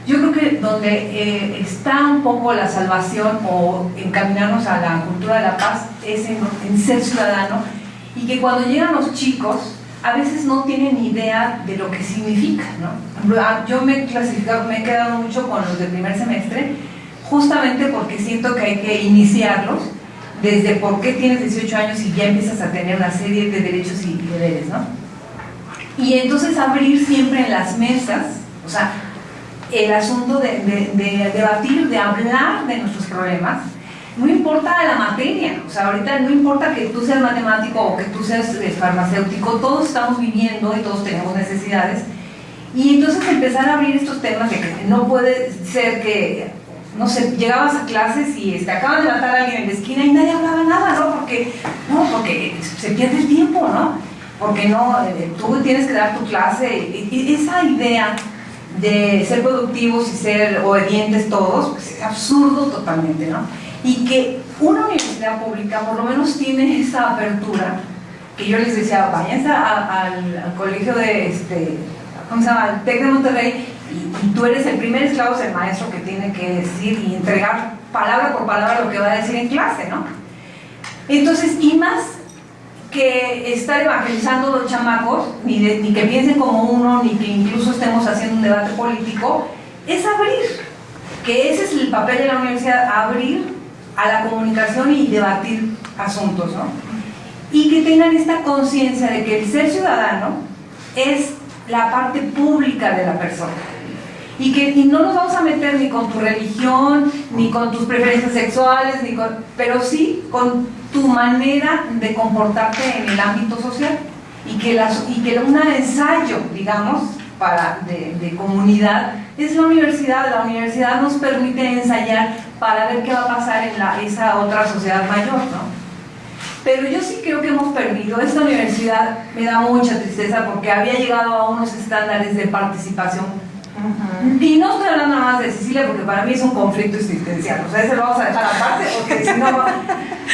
Yo creo que donde eh, está un poco la salvación o encaminarnos a la cultura de la paz es en, ser ciudadano y que cuando llegan los chicos a veces no tienen idea de lo que significa. ¿no? Ah, Yo me he clasificado, me he quedado mucho con los del primer semestre justamente porque siento que hay que iniciarlos desde por qué tienes 18 años y ya empiezas a tener una serie de derechos y deberes, ¿no? Y entonces abrir siempre en las mesas, o sea, el asunto de, de- de debatir, de hablar de nuestros problemas, no importa la materia, o sea, ahorita no importa que tú seas matemático o que tú seas eh, farmacéutico, todos estamos viviendo y todos tenemos necesidades. Y entonces empezar a abrir estos temas de que no puede ser que, no sé, llegabas a clases y este, acaban de matar a alguien en la esquina y nadie hablaba nada, ¿no? Porque, no, porque se pierde el tiempo, ¿no? Porque no, eh, tú tienes que dar tu clase. Y- esa idea de ser productivos y ser obedientes todos, pues es absurdo totalmente, ¿no? Y que una universidad pública por lo menos tiene esa apertura, que yo les decía, váyanse a- al, al colegio de, este, ¿cómo se llama? El TEC de Monterrey, y, y tú eres el primer esclavo del maestro que tiene que decir y entregar palabra por palabra lo que va a decir en clase, ¿no? Entonces, y más que estar evangelizando a los chamacos, ni, de- ni que piensen como uno, ni que incluso estemos haciendo un debate político, es abrir, que ese es el papel de la universidad, abrir a la comunicación y debatir asuntos, ¿no? Y que tengan esta conciencia de que el ser ciudadano es la parte pública de la persona. Y que y no nos vamos a meter ni con tu religión, ni con tus preferencias sexuales, ni con, pero sí con tu manera de comportarte en el ámbito social. Y que, las, y que un ensayo, digamos, para, de, de comunidad es la universidad. La universidad nos permite ensayar para ver qué va a pasar en la, esa otra sociedad mayor, ¿no? Pero yo sí creo que hemos perdido. Esta universidad me da mucha tristeza porque había llegado a unos estándares de participación y no estoy hablando nada más de Sicilia porque para mí es un conflicto existencial, o sea, ese lo vamos a dejar aparte porque si no va-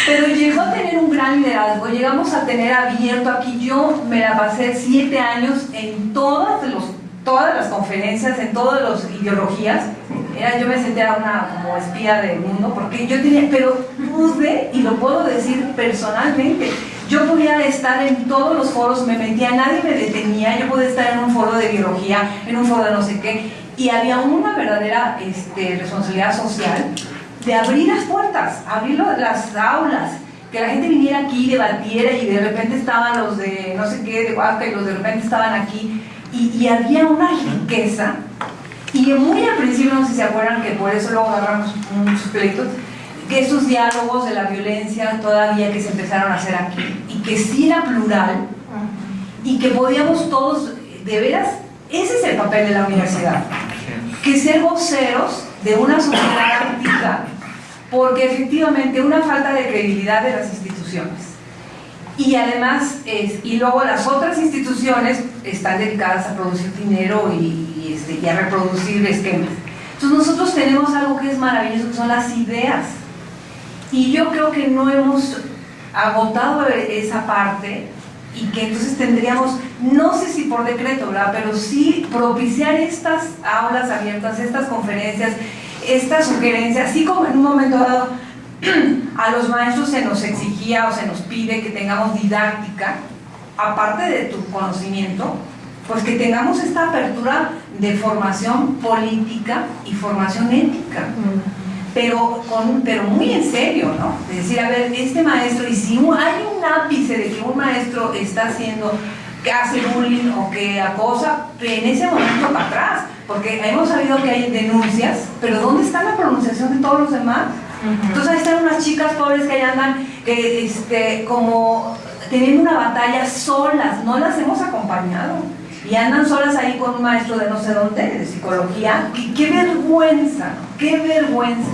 Pero llegó a tener un gran liderazgo, llegamos a tener abierto aquí, yo me la pasé siete años en todas, los, todas las conferencias, en todas las ideologías, era, yo me sentía una como espía del mundo porque yo tenía, pero pude, y lo puedo decir personalmente, yo podía estar en todos los foros, me metía, nadie me detenía, yo podía estar en un foro de biología, en un foro de no sé qué, y había una verdadera este, responsabilidad social de abrir las puertas, abrir las aulas, que la gente viniera aquí, debatiera y de repente estaban los de no sé qué, de Huasca y los de repente estaban aquí y, y había una riqueza y muy al principio, no sé si se acuerdan que por eso luego agarramos muchos pleitos, que esos diálogos de la violencia todavía que se empezaron a hacer aquí y que sí era plural y que podíamos todos, de veras, ese es el papel de la universidad, que ser voceros de una sociedad antigua, porque efectivamente una falta de credibilidad de las instituciones. Y además, y luego las otras instituciones están dedicadas a producir dinero y, y, este, a reproducir esquemas. Entonces nosotros tenemos algo que es maravilloso, son las ideas. Y yo creo que no hemos agotado esa parte y que entonces tendríamos, no sé si por decreto, ¿verdad? pero sí propiciar estas aulas abiertas, estas conferencias, estas sugerencias, así como en un momento dado (clears throat) a los maestros se nos exigía o se nos pide que tengamos didáctica, aparte de tu conocimiento, pues que tengamos esta apertura de formación política y formación ética. Pero, con, pero muy en serio, ¿no? De decir, a ver, este maestro, y si hay un ápice de que un maestro está haciendo, que hace bullying o que acosa, en ese momento para atrás, porque hemos sabido que hay denuncias, pero ¿dónde está la pronunciación de todos los demás? Entonces ahí están unas chicas pobres que ahí andan que, este, como teniendo una batalla solas, no las hemos acompañado. Y andan solas ahí con un maestro de no sé dónde, de psicología. ¡Qué, qué vergüenza! ¡Qué vergüenza!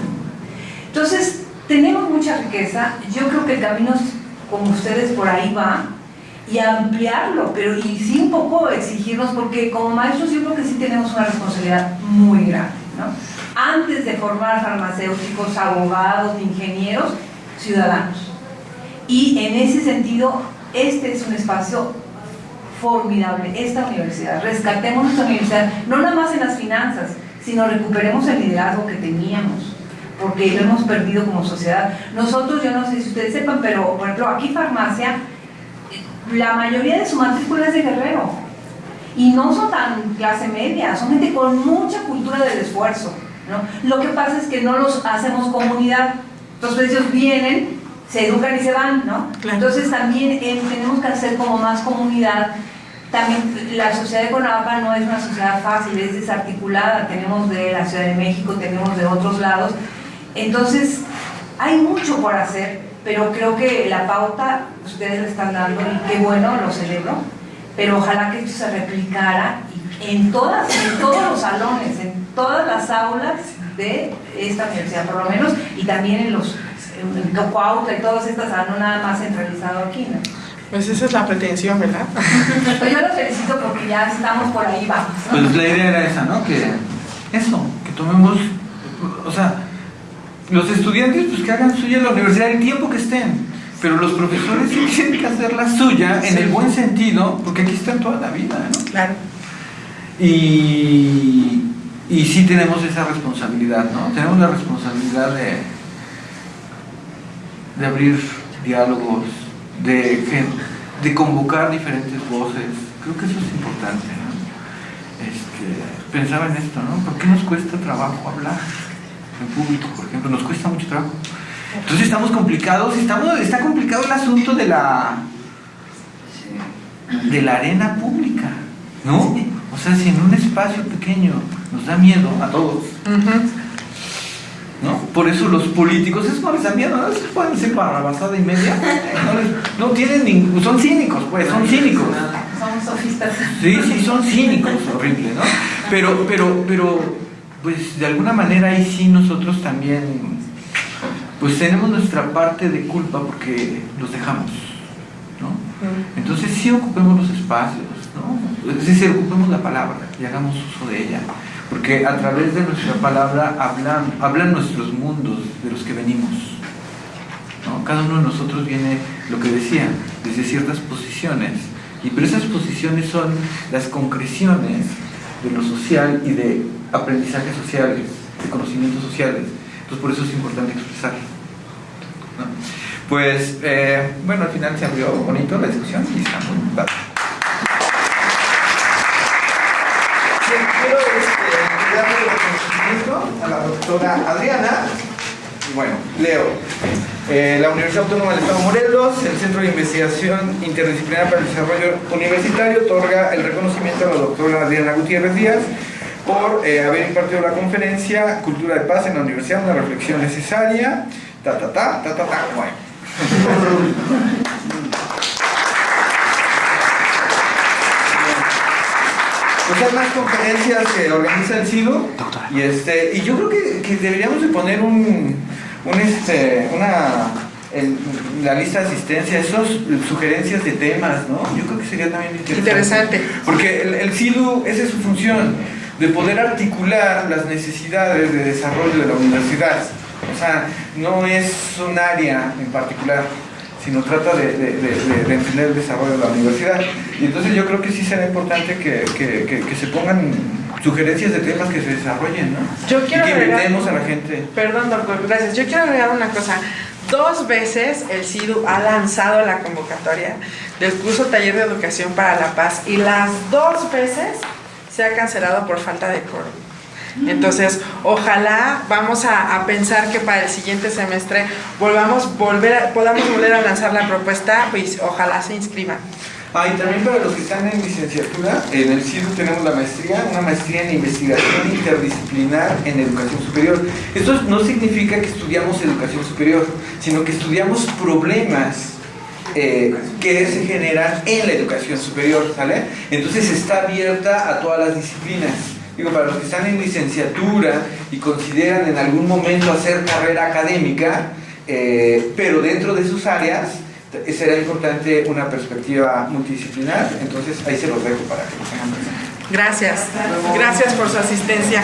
Entonces, tenemos mucha riqueza. Yo creo que el camino, como ustedes, por ahí va. Y ampliarlo, pero y sí un poco exigirnos, porque como maestros yo creo que sí tenemos una responsabilidad muy grande. ¿no? antes de formar farmacéuticos, abogados, ingenieros, ciudadanos. Y en ese sentido, este es un espacio formidable, esta universidad. Rescatemos nuestra universidad, no nada más en las finanzas, sino recuperemos el liderazgo que teníamos, porque lo hemos perdido como sociedad. Nosotros, yo no sé si ustedes sepan, pero por ejemplo, aquí farmacia, la mayoría de su matrícula es de Guerrero. Y no son tan clase media, son gente con mucha cultura del esfuerzo. ¿no? Lo que pasa es que no los hacemos comunidad. Entonces ellos vienen, se educan y se van, ¿no? Claro. Entonces también eh, tenemos que hacer como más comunidad. También la sociedad de Conapa no es una sociedad fácil, es desarticulada. Tenemos de la Ciudad de México, tenemos de otros lados. Entonces hay mucho por hacer, pero creo que la pauta ustedes le están dando y qué bueno, lo celebro. Pero ojalá que esto se replicara en, todas, en todos los salones, en todas las aulas de esta universidad, por lo menos, y también en los en y todas estas, no nada más centralizado aquí, ¿no? Pues esa es la pretensión, ¿verdad? (laughs) Pues yo lo felicito porque ya estamos por ahí, vamos. ¿no? Pues la idea era esa, ¿no? Que eso, que tomemos, o sea, los estudiantes pues que hagan suya la universidad el tiempo que estén, pero los profesores sí tienen que hacer la suya en el buen sentido, porque aquí están toda la vida, ¿no? Claro. Y, y sí tenemos esa responsabilidad, ¿no? Tenemos la responsabilidad de, de abrir diálogos, de, de convocar diferentes voces. Creo que eso es importante, ¿no? Este, pensaba en esto, ¿no? ¿Por qué nos cuesta trabajo hablar en público, por ejemplo? Nos cuesta mucho trabajo. Entonces estamos complicados, estamos, está complicado el asunto de la de la arena pública, ¿no? O sea, si en un espacio pequeño nos da miedo a todos, ¿no? Por eso los políticos, es como les da miedo, ¿no? Se pueden ser para basada y media, no tienen ningún, son cínicos, pues, son cínicos. Son sofistas. Sí, sí, son cínicos, horrible, ¿no? Pero, pero, pero, pues de alguna manera ahí sí nosotros también, pues tenemos nuestra parte de culpa porque los dejamos, ¿no? Entonces sí ocupemos los espacios, ¿no? Es decir, ocupemos la palabra y hagamos uso de ella, porque a través de nuestra palabra hablan, hablan nuestros mundos de los que venimos. ¿no? Cada uno de nosotros viene, lo que decía, desde ciertas posiciones, y pero esas posiciones son las concreciones de lo social y de aprendizajes sociales, de conocimientos sociales. Entonces por eso es importante expresar. ¿no? Pues, eh, bueno, al final se abrió bonito la discusión y está muy padre. quiero este, darle reconocimiento a la doctora Adriana. Bueno, leo. Eh, la Universidad Autónoma del Estado Morelos, el Centro de Investigación Interdisciplinar para el Desarrollo Universitario, otorga el reconocimiento a la doctora Adriana Gutiérrez Díaz por eh, haber impartido la conferencia Cultura de Paz en la Universidad, una reflexión necesaria, ta ta ta, ta ta ta, bueno. (laughs) Pues hay más conferencias que organiza el CIDO y, este, y yo creo que, que deberíamos de poner un, un, este, una, en la lista de asistencia, esas sugerencias de temas, ¿no? Yo creo que sería también interesante. Interesante. Porque el, el CIDU, esa es su función, de poder articular las necesidades de desarrollo de la universidad. O sea, no es un área en particular, sino trata de, de, de, de entender el desarrollo de la universidad. Y entonces yo creo que sí será importante que, que, que, que se pongan sugerencias de temas que se desarrollen, ¿no? Yo quiero y que agregar- invitemos a la gente. Perdón, doctor, gracias. Yo quiero agregar una cosa. Dos veces el CIDU ha lanzado la convocatoria del curso Taller de Educación para la Paz y las dos veces se ha cancelado por falta de quórum. Entonces, ojalá vamos a, a pensar que para el siguiente semestre volvamos volver a- podamos volver a lanzar la propuesta, pues ojalá se inscriban. Ah, y también para los que están en licenciatura, en el CIDU tenemos la maestría, una maestría en investigación interdisciplinar en educación superior. Esto no significa que estudiamos educación superior, sino que estudiamos problemas eh, que se generan en la educación superior, ¿sale? Entonces está abierta a todas las disciplinas. Digo, para los que están en licenciatura y consideran en algún momento hacer carrera académica, eh, pero dentro de sus áreas, será importante una perspectiva multidisciplinar. Entonces ahí se los dejo para que lo tengan presente. Gracias. Gracias por su asistencia.